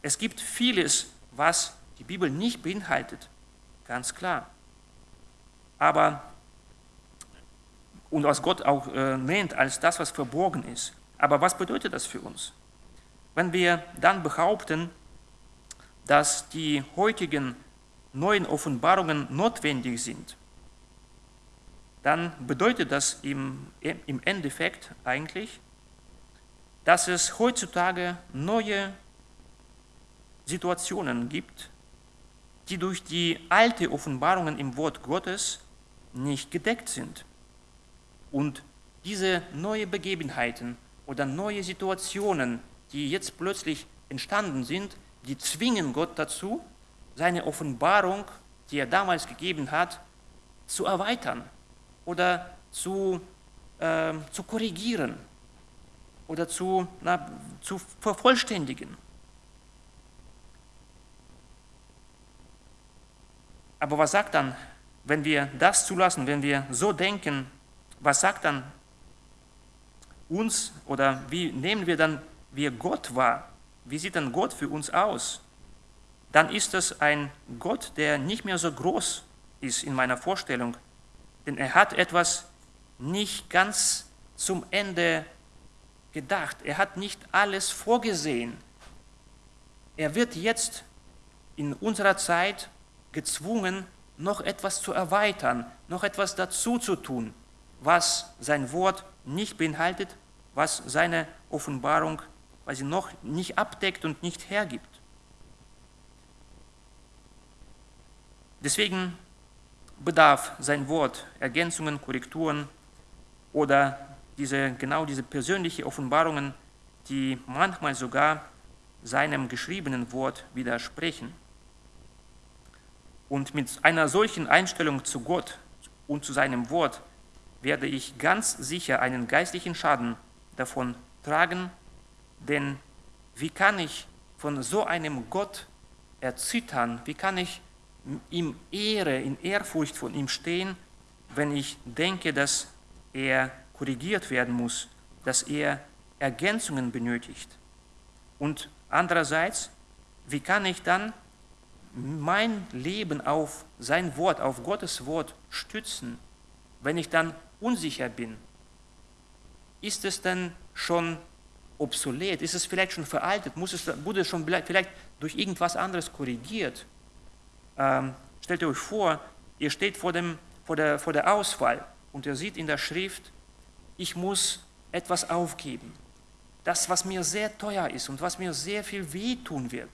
Es gibt vieles, was die Bibel nicht beinhaltet, ganz klar. Aber, und was Gott auch äh, nennt als das, was verborgen ist. Aber was bedeutet das für uns? Wenn wir dann behaupten, dass die heutigen neuen Offenbarungen notwendig sind, dann bedeutet das im, im Endeffekt eigentlich, dass es heutzutage neue Situationen gibt, die durch die alte Offenbarungen im Wort Gottes nicht gedeckt sind. Und diese neuen Begebenheiten oder neue Situationen, die jetzt plötzlich entstanden sind, die zwingen Gott dazu, seine Offenbarung, die er damals gegeben hat, zu erweitern oder zu, äh, zu korrigieren oder zu, na, zu vervollständigen. Aber was sagt dann, wenn wir das zulassen, wenn wir so denken, was sagt dann uns oder wie nehmen wir dann wir Gott wahr? Wie sieht dann Gott für uns aus? Dann ist es ein Gott, der nicht mehr so groß ist in meiner Vorstellung, denn er hat etwas nicht ganz zum Ende gedacht. Er hat nicht alles vorgesehen. Er wird jetzt in unserer Zeit gezwungen, noch etwas zu erweitern, noch etwas dazu zu tun, was sein Wort nicht beinhaltet, was seine Offenbarung, sie noch nicht abdeckt und nicht hergibt. Deswegen bedarf sein Wort Ergänzungen, Korrekturen oder diese, genau diese persönlichen Offenbarungen, die manchmal sogar seinem geschriebenen Wort widersprechen. Und mit einer solchen Einstellung zu Gott und zu seinem Wort werde ich ganz sicher einen geistlichen Schaden davon tragen, denn wie kann ich von so einem Gott erzittern, wie kann ich ihm Ehre, in Ehrfurcht von ihm stehen, wenn ich denke, dass er korrigiert werden muss, dass er Ergänzungen benötigt. Und andererseits, wie kann ich dann mein Leben auf sein Wort, auf Gottes Wort stützen, wenn ich dann unsicher bin? Ist es dann schon obsolet? Ist es vielleicht schon veraltet? Muss es, wurde es schon vielleicht durch irgendwas anderes korrigiert? Ähm, stellt euch vor, ihr steht vor dem vor der, vor der Auswahl und er sieht in der Schrift, ich muss etwas aufgeben. Das, was mir sehr teuer ist und was mir sehr viel wehtun wird.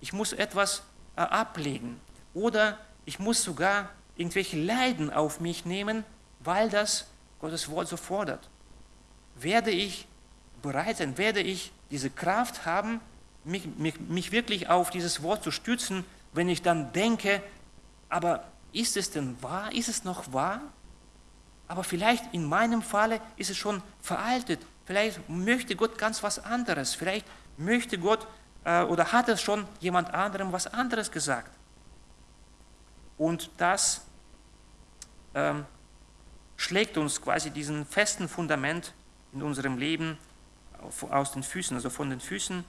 Ich muss etwas äh, ablegen oder ich muss sogar irgendwelche Leiden auf mich nehmen, weil das Gottes Wort so fordert. Werde ich bereit sein, werde ich diese Kraft haben, mich, mich, mich wirklich auf dieses Wort zu stützen, wenn ich dann denke, aber ist es denn wahr? Ist es noch wahr? Aber vielleicht in meinem Falle ist es schon veraltet. Vielleicht möchte Gott ganz was anderes. Vielleicht möchte Gott äh, oder hat es schon jemand anderem was anderes gesagt. Und das ähm, schlägt uns quasi diesen festen Fundament in unserem Leben aus den Füßen, also von den Füßen,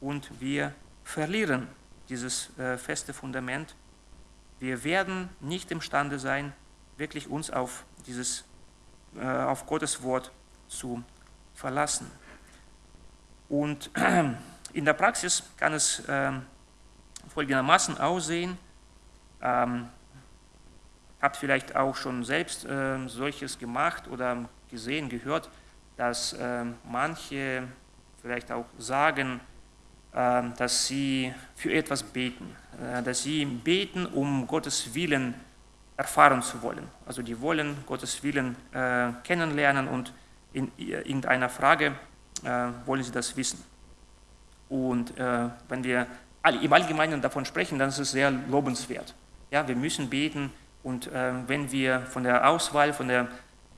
und wir verlieren dieses äh, feste Fundament. Wir werden nicht imstande sein, wirklich uns auf, dieses, äh, auf Gottes Wort zu verlassen. Und in der Praxis kann es äh, folgendermaßen aussehen. Ähm, habt vielleicht auch schon selbst äh, solches gemacht oder gesehen, gehört, dass äh, manche vielleicht auch sagen, äh, dass sie für etwas beten, äh, dass sie beten, um Gottes Willen erfahren zu wollen. Also die wollen Gottes Willen äh, kennenlernen und in irgendeiner Frage äh, wollen sie das wissen. Und äh, wenn wir im Allgemeinen davon sprechen, dann ist es sehr lobenswert. Ja, wir müssen beten und wenn wir von der Auswahl, von der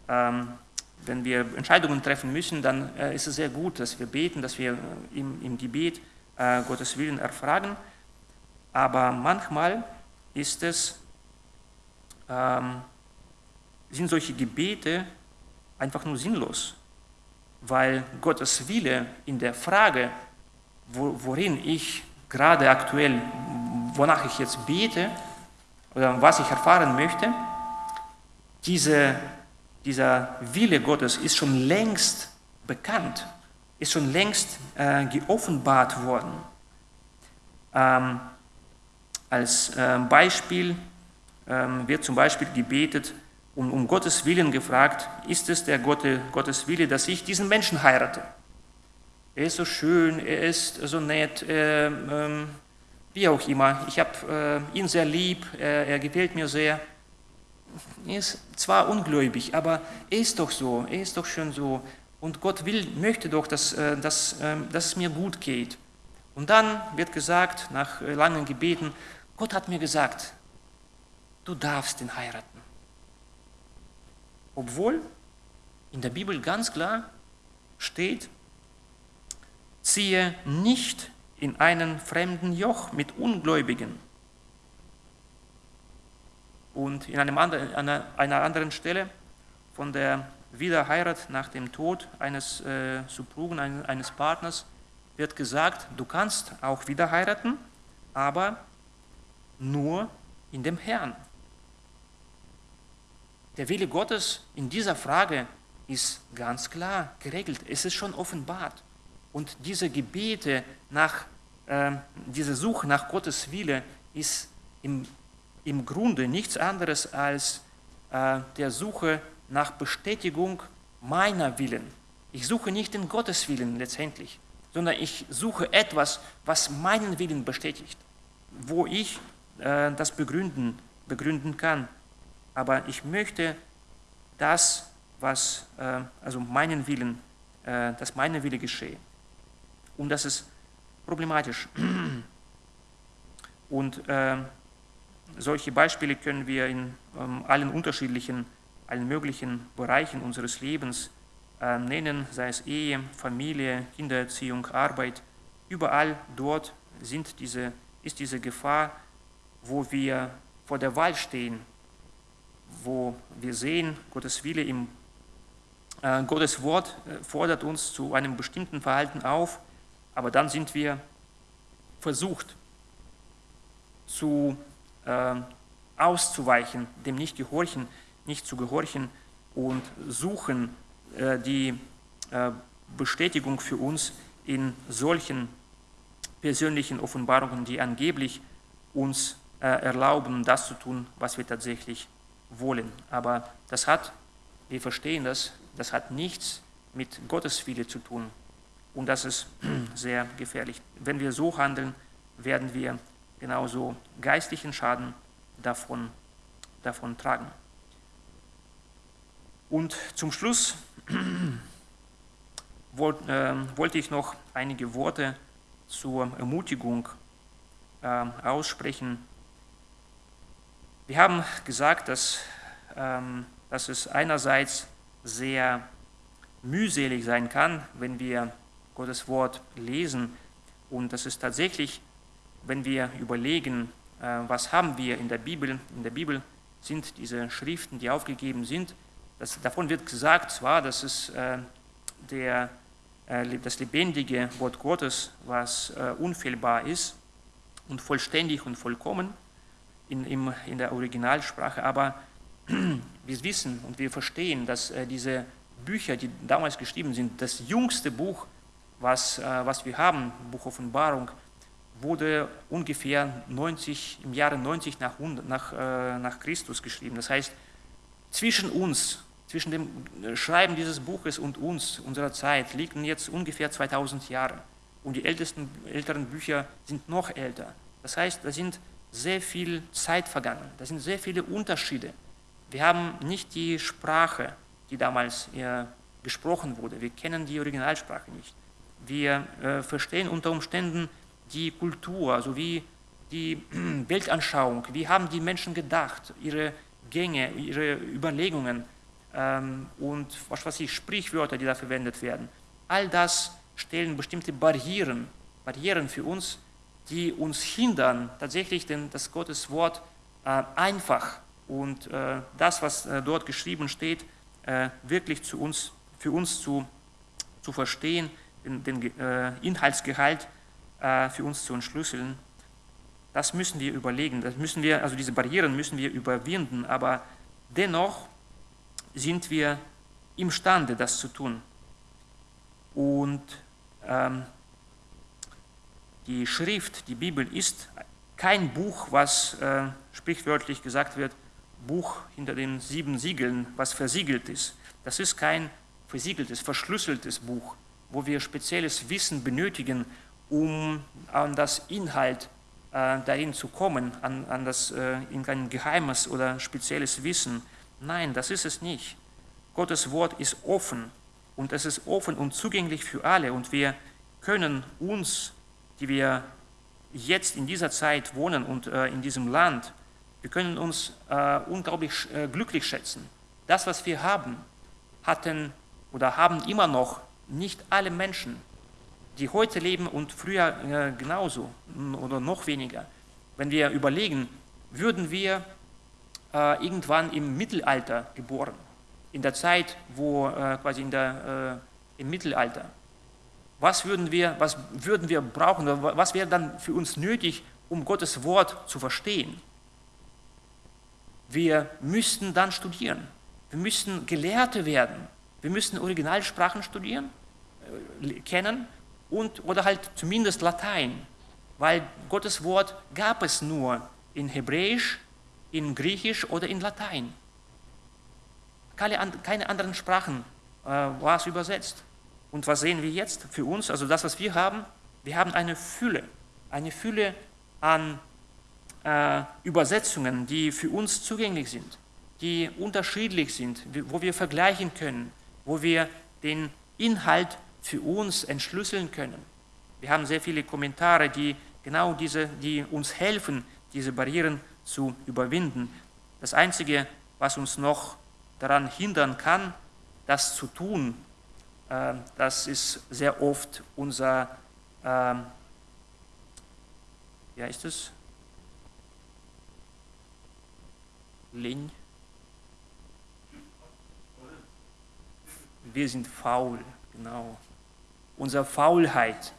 ähm, wenn wir Entscheidungen treffen müssen, dann äh, ist es sehr gut, dass wir beten, dass wir äh, im, im Gebet äh, Gottes Willen erfragen. Aber manchmal ist es, ähm, sind solche Gebete einfach nur sinnlos, weil Gottes Wille in der Frage, worin ich gerade aktuell, wonach ich jetzt bete oder was ich erfahren möchte, diese dieser Wille Gottes ist schon längst bekannt, ist schon längst äh, geoffenbart worden. Ähm, als äh, Beispiel ähm, wird zum Beispiel gebetet und um Gottes Willen gefragt, ist es der Gott, Gottes Wille, dass ich diesen Menschen heirate? Er ist so schön, er ist so nett, äh, ähm, wie auch immer. Ich habe äh, ihn sehr lieb, er gefällt mir sehr er ist zwar ungläubig, aber er ist doch so, er ist doch schon so. Und Gott will, möchte doch, dass, äh, dass, ähm, dass es mir gut geht. Und dann wird gesagt, nach äh, langen Gebeten, Gott hat mir gesagt, du darfst ihn heiraten. Obwohl in der Bibel ganz klar steht, ziehe nicht in einen fremden Joch mit Ungläubigen. Und in einem anderen, einer, einer anderen Stelle von der Wiederheirat nach dem Tod eines äh, Suprugen, eines Partners, wird gesagt, du kannst auch wieder heiraten, aber nur in dem Herrn. Der Wille Gottes in dieser Frage ist ganz klar geregelt. Es ist schon offenbart. Und diese Gebete nach, äh, diese Suche nach Gottes Wille ist im im Grunde nichts anderes als äh, der Suche nach Bestätigung meiner Willen. Ich suche nicht den Gotteswillen letztendlich, sondern ich suche etwas, was meinen Willen bestätigt, wo ich äh, das begründen, begründen kann. Aber ich möchte das, was, äh, also meinen Willen, äh, dass meine Wille geschehe. Und das ist problematisch. Und äh, solche Beispiele können wir in ähm, allen unterschiedlichen, allen möglichen Bereichen unseres Lebens äh, nennen, sei es Ehe, Familie, Kindererziehung, Arbeit. Überall dort sind diese, ist diese Gefahr, wo wir vor der Wahl stehen, wo wir sehen, Gottes Wille im äh, Gottes Wort äh, fordert uns zu einem bestimmten Verhalten auf, aber dann sind wir versucht zu äh, auszuweichen, dem nicht gehorchen, nicht zu gehorchen und suchen äh, die äh, Bestätigung für uns in solchen persönlichen Offenbarungen, die angeblich uns äh, erlauben, das zu tun, was wir tatsächlich wollen. Aber das hat, wir verstehen das, das hat nichts mit Gottes Wille zu tun. Und das ist sehr gefährlich. Wenn wir so handeln, werden wir genauso geistlichen Schaden davon, davon tragen. Und zum Schluss wollt, äh, wollte ich noch einige Worte zur Ermutigung äh, aussprechen. Wir haben gesagt, dass, ähm, dass es einerseits sehr mühselig sein kann, wenn wir Gottes Wort lesen. Und das ist tatsächlich, wenn wir überlegen, äh, was haben wir in der Bibel, in der Bibel sind diese Schriften, die aufgegeben sind, das, davon wird gesagt zwar, dass es äh, der, äh, das lebendige Wort Gottes, was unfehlbar ist und vollständig und vollkommen in, in, in der Originalsprache, aber wir wissen und wir verstehen, dass diese Bücher, die damals geschrieben sind, das jüngste Buch, was, äh, was wir haben, Buch Offenbarung, wurde ungefähr 90, im Jahre 90 nach, nach, äh, nach Christus geschrieben. Das heißt, zwischen uns zwischen dem Schreiben dieses Buches und uns, unserer Zeit, liegen jetzt ungefähr 2000 Jahre. Und die ältesten, älteren Bücher sind noch älter. Das heißt, da sind sehr viel Zeit vergangen, da sind sehr viele Unterschiede. Wir haben nicht die Sprache, die damals äh, gesprochen wurde. Wir kennen die Originalsprache nicht. Wir äh, verstehen unter Umständen die Kultur sowie die Weltanschauung. Wie haben die Menschen gedacht, ihre Gänge, ihre Überlegungen ähm, und was weiß ich, Sprichwörter, die da verwendet werden. All das stellen bestimmte Barrieren, Barrieren für uns, die uns hindern, tatsächlich den, das Gottes Wort äh, einfach und äh, das, was äh, dort geschrieben steht, äh, wirklich zu uns, für uns zu, zu verstehen, den, äh, Inhaltsgehalt äh, für uns zu entschlüsseln. Das müssen wir überlegen, das müssen wir, also diese Barrieren müssen wir überwinden, aber dennoch sind wir imstande, das zu tun. Und ähm, die Schrift, die Bibel ist kein Buch, was äh, sprichwörtlich gesagt wird, Buch hinter den sieben Siegeln, was versiegelt ist. Das ist kein versiegeltes, verschlüsseltes Buch, wo wir spezielles Wissen benötigen, um an das Inhalt äh, darin zu kommen, an, an das, äh, in ein geheimes oder spezielles Wissen. Nein, das ist es nicht. Gottes Wort ist offen und es ist offen und zugänglich für alle und wir können uns, die wir jetzt in dieser Zeit wohnen und äh, in diesem Land, wir können uns äh, unglaublich äh, glücklich schätzen. Das, was wir haben, hatten oder haben immer noch nicht alle Menschen, die heute leben und früher äh, genauso oder noch weniger. Wenn wir überlegen, würden wir äh, irgendwann im Mittelalter geboren, in der Zeit, wo äh, quasi in der, im Mittelalter, was würden, wir, was würden wir brauchen, was wäre dann für uns nötig, um Gottes Wort zu verstehen? Wir müssten dann studieren. Wir müssten Gelehrte werden. Wir müssten Originalsprachen studieren, äh, kennen und, oder halt zumindest Latein, weil Gottes Wort gab es nur in Hebräisch, in Griechisch oder in Latein. Keine, keine anderen Sprachen äh, war es übersetzt. Und was sehen wir jetzt für uns? Also das, was wir haben, wir haben eine Fülle, eine Fülle an äh, Übersetzungen, die für uns zugänglich sind, die unterschiedlich sind, wo wir vergleichen können, wo wir den Inhalt für uns entschlüsseln können. Wir haben sehr viele Kommentare, die genau diese, die uns helfen, diese Barrieren zu überwinden. Das Einzige, was uns noch daran hindern kann, das zu tun, äh, das ist sehr oft unser, äh, wie heißt es? Lin. Wir sind faul, genau. Unsere Faulheit,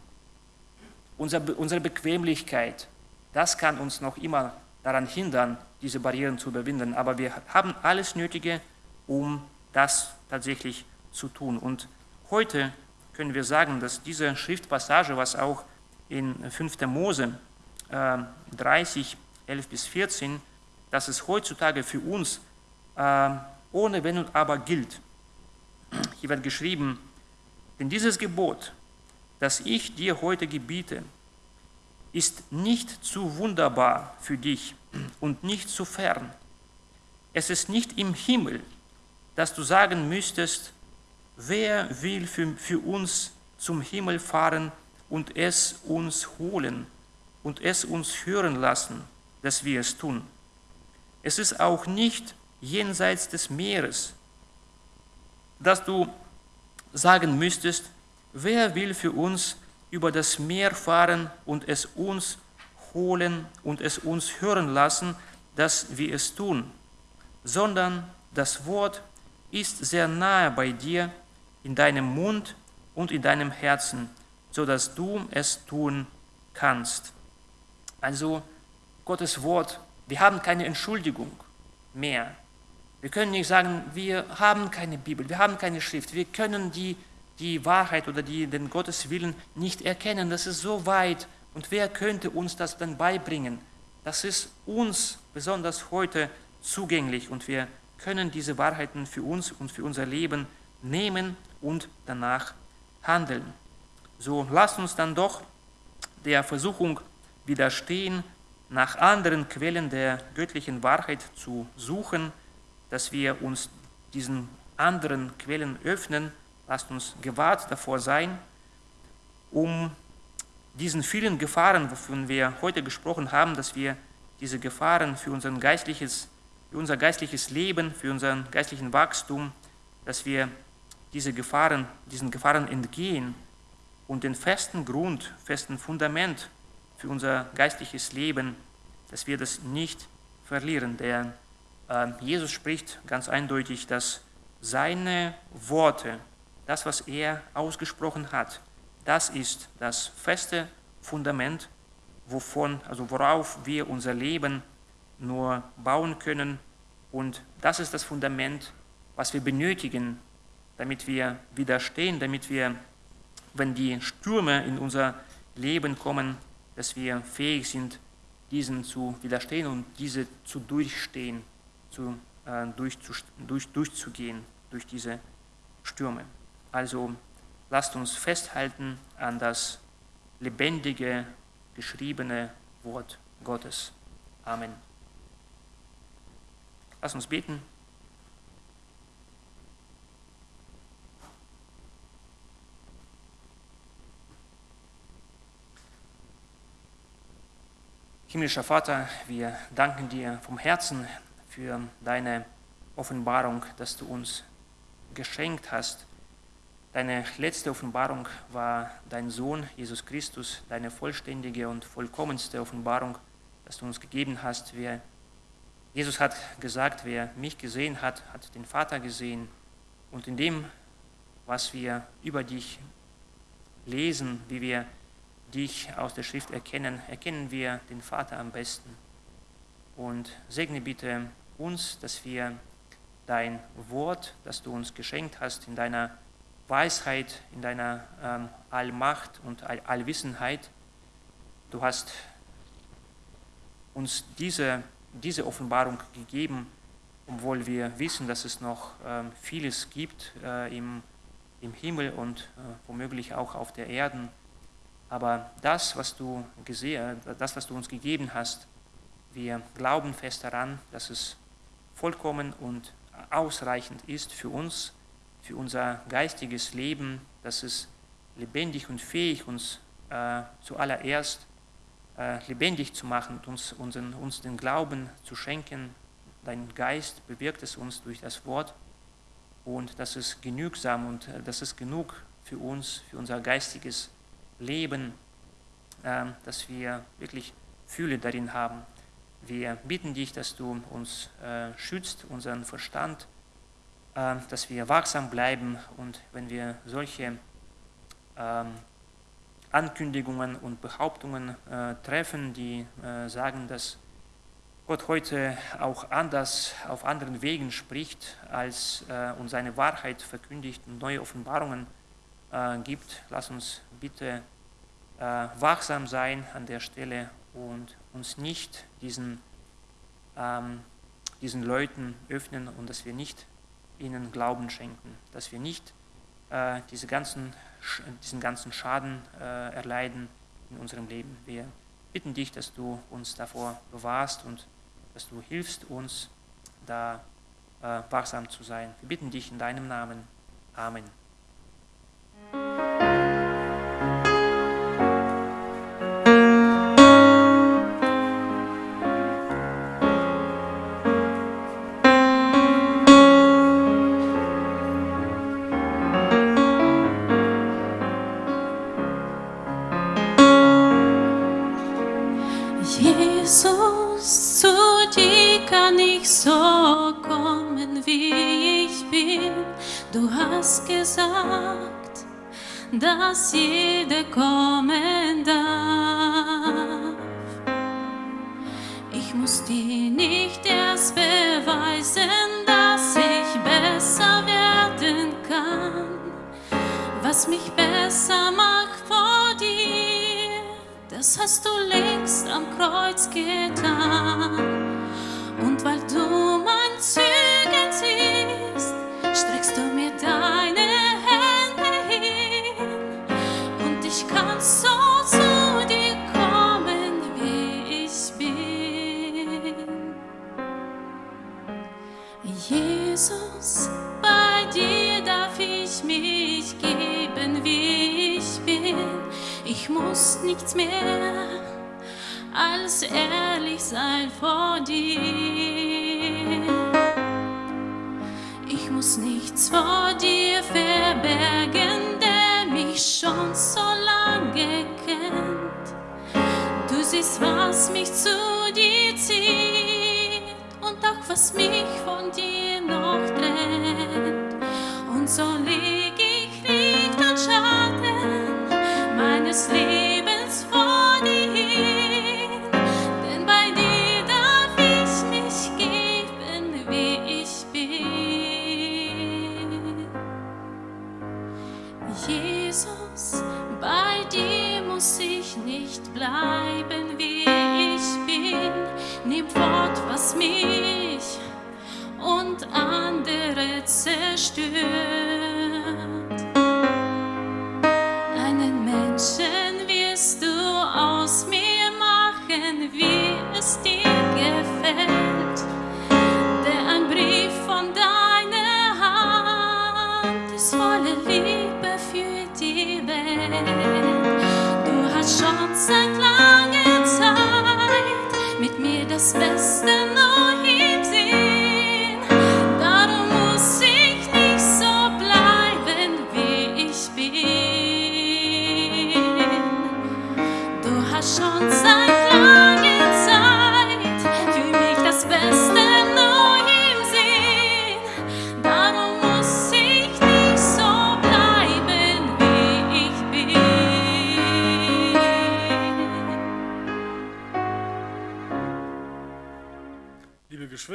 unsere, Bequemlichkeit, das kann uns noch immer daran hindern, diese Barrieren zu überwinden. Aber wir haben alles Nötige, um das tatsächlich zu tun. Und heute können wir sagen, dass diese Schriftpassage, was auch in 5. Mose äh, 30, 11 bis 14, dass es heutzutage für uns äh, ohne Wenn und Aber gilt. Hier wird geschrieben, denn dieses Gebot, das ich dir heute gebiete, ist nicht zu wunderbar für dich und nicht zu fern. Es ist nicht im Himmel, dass du sagen müsstest, wer will für, für uns zum Himmel fahren und es uns holen und es uns hören lassen, dass wir es tun. Es ist auch nicht jenseits des Meeres, dass du sagen müsstest, wer will für uns über das Meer fahren und es uns holen und es uns hören lassen, dass wir es tun, sondern das Wort ist sehr nahe bei dir, in deinem Mund und in deinem Herzen, so dass du es tun kannst. Also Gottes Wort, wir haben keine Entschuldigung mehr. Wir können nicht sagen, wir haben keine Bibel, wir haben keine Schrift, wir können die, die Wahrheit oder die, den Gotteswillen nicht erkennen. Das ist so weit. Und wer könnte uns das dann beibringen? Das ist uns besonders heute zugänglich und wir können diese Wahrheiten für uns und für unser Leben nehmen und danach handeln. So lasst uns dann doch der Versuchung widerstehen, nach anderen Quellen der göttlichen Wahrheit zu suchen, dass wir uns diesen anderen Quellen öffnen. Lasst uns gewahrt davor sein, um diesen vielen Gefahren, wovon wir heute gesprochen haben, dass wir diese Gefahren für, unser geistliches, für unser geistliches Leben, für unseren geistlichen Wachstum, dass wir diese Gefahren, diesen Gefahren entgehen und den festen Grund, festen Fundament für unser geistliches Leben, dass wir das nicht verlieren. Äh, Jesus spricht ganz eindeutig, dass seine Worte, das, was er ausgesprochen hat, das ist das feste Fundament, wovon, also worauf wir unser Leben nur bauen können. Und das ist das Fundament, was wir benötigen, damit wir widerstehen, damit wir, wenn die Stürme in unser Leben kommen, dass wir fähig sind, diesen zu widerstehen und diese zu durchstehen, zu, äh, durch, durch, durchzugehen durch diese Stürme. Also lasst uns festhalten an das lebendige, geschriebene Wort Gottes. Amen. Lass uns beten. Himmlischer Vater, wir danken dir vom Herzen für deine Offenbarung, dass du uns geschenkt hast. Deine letzte Offenbarung war dein Sohn Jesus Christus, deine vollständige und vollkommenste Offenbarung, dass du uns gegeben hast. Wer, Jesus hat gesagt, wer mich gesehen hat, hat den Vater gesehen. Und in dem, was wir über dich lesen, wie wir dich aus der Schrift erkennen, erkennen wir den Vater am besten. Und segne bitte uns, dass wir dein Wort, das du uns geschenkt hast, in deiner Weisheit, in deiner ähm, Allmacht und All Allwissenheit, du hast uns diese, diese Offenbarung gegeben, obwohl wir wissen, dass es noch ähm, vieles gibt äh, im, im Himmel und äh, womöglich auch auf der Erde aber das, was du gesehen, das, was du uns gegeben hast, wir glauben fest daran, dass es vollkommen und ausreichend ist für uns, für unser geistiges Leben, dass es lebendig und fähig uns äh, zuallererst äh, lebendig zu machen, uns, unseren, uns den Glauben zu schenken. Dein Geist bewirkt es uns durch das Wort und das ist genügsam und äh, das ist genug für uns, für unser geistiges Leben ähm, dass wir wirklich Fühle darin haben. Wir bitten dich, dass du uns äh, schützt, unseren Verstand, ähm, dass wir wachsam bleiben und wenn wir solche ähm, Ankündigungen und Behauptungen äh, treffen, die äh, sagen, dass Gott heute auch anders auf anderen Wegen spricht, als uns seine Wahrheit verkündigt und neue Offenbarungen äh, gibt. Lass uns bitte äh, wachsam sein an der Stelle und uns nicht diesen ähm, diesen Leuten öffnen und dass wir nicht ihnen Glauben schenken, dass wir nicht äh, diese ganzen, diesen ganzen Schaden äh, erleiden in unserem Leben. Wir bitten dich, dass du uns davor bewahrst und dass du hilfst uns, da äh, wachsam zu sein. Wir bitten dich in deinem Namen. Amen. Dass jeder kommen darf. Ich muss dir nicht erst beweisen, dass ich besser werden kann. Was mich besser macht dir, das hast du längst am Kreuz getan. Und weil du mein Zügen Ich muss nichts mehr als ehrlich sein vor dir. Ich muss nichts vor dir verbergen, der mich schon so lange kennt. Du siehst, was mich zu dir zieht und auch was mich von dir noch trennt. Und so Jesus, bei dir muss ich nicht bleiben, wie ich bin. Nimm fort, was mich und andere zerstört. Wie es dir gefällt. Der ein Brief von deiner Hand ist voller Liebe für die Welt. Du hast schon seit langer Zeit mit mir das Beste neu im Sinn. schon seit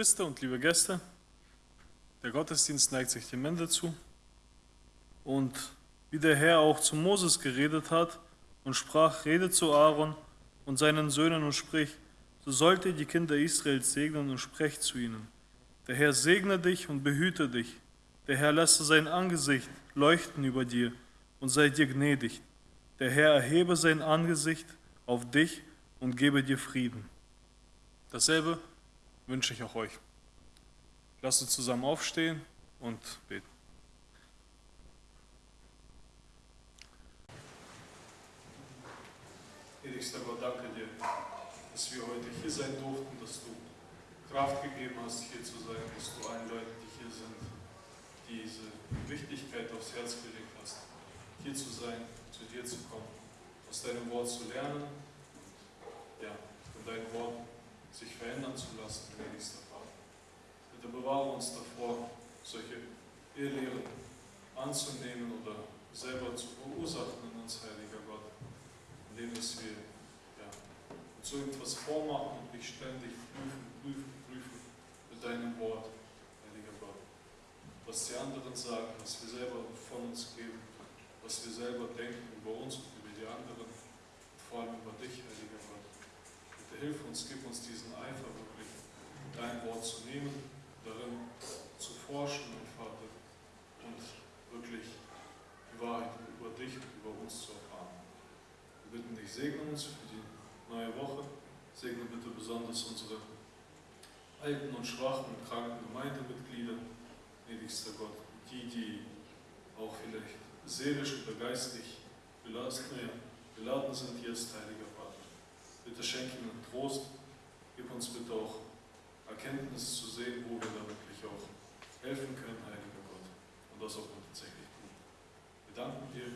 Geschwister und liebe Gäste, der Gottesdienst neigt sich dem Ende zu. Und wie der Herr auch zu Moses geredet hat, und sprach, rede zu Aaron und seinen Söhnen und sprich, so sollt ihr die Kinder Israels segnen und sprecht zu ihnen. Der Herr segne dich und behüte dich. Der Herr lasse sein Angesicht leuchten über dir und sei dir gnädig. Der Herr erhebe sein Angesicht auf dich und gebe dir Frieden. Dasselbe wünsche ich auch euch. Lasst uns zusammen aufstehen und beten. Gnädigster Gott, danke dir, dass wir heute hier sein durften, dass du Kraft gegeben hast, hier zu sein, dass du allen Leuten, die hier sind, diese Wichtigkeit aufs Herz gelegt hast, hier zu sein, zu dir zu kommen, aus deinem Wort zu lernen, ja, und dein Wort sich verändern zu lassen, gnädigster Vater. Bitte bewahre uns davor, solche Irrlehren anzunehmen oder selber zu verursachen in uns, Heiliger Gott indem dass wir ja, uns so etwas vormachen und dich ständig prüfen, prüfen, prüfen mit deinem Wort, heiliger Gott. Was die anderen sagen, was wir selber von uns geben, was wir selber denken über uns und über die anderen, vor allem über dich, heiliger Gott. Hilf uns, gib uns diesen Eifer wirklich, dein Wort zu nehmen, darin zu forschen, mein Vater, und wirklich die Wahrheit über dich und über uns zu erfahren. Wir bitten dich, segne uns für die neue Woche, segne bitte besonders unsere alten und schwachen und kranken Gemeindemitglieder, gnädigster Gott, die, die auch vielleicht seelisch oder geistig beladen, beladen sind, hier ist Heiliger. Bitte schenke ihnen Trost, gib uns bitte auch Erkenntnis zu sehen, wo wir da wirklich auch helfen können, Heiliger Gott, und das auch tatsächlich tun. Wir danken dir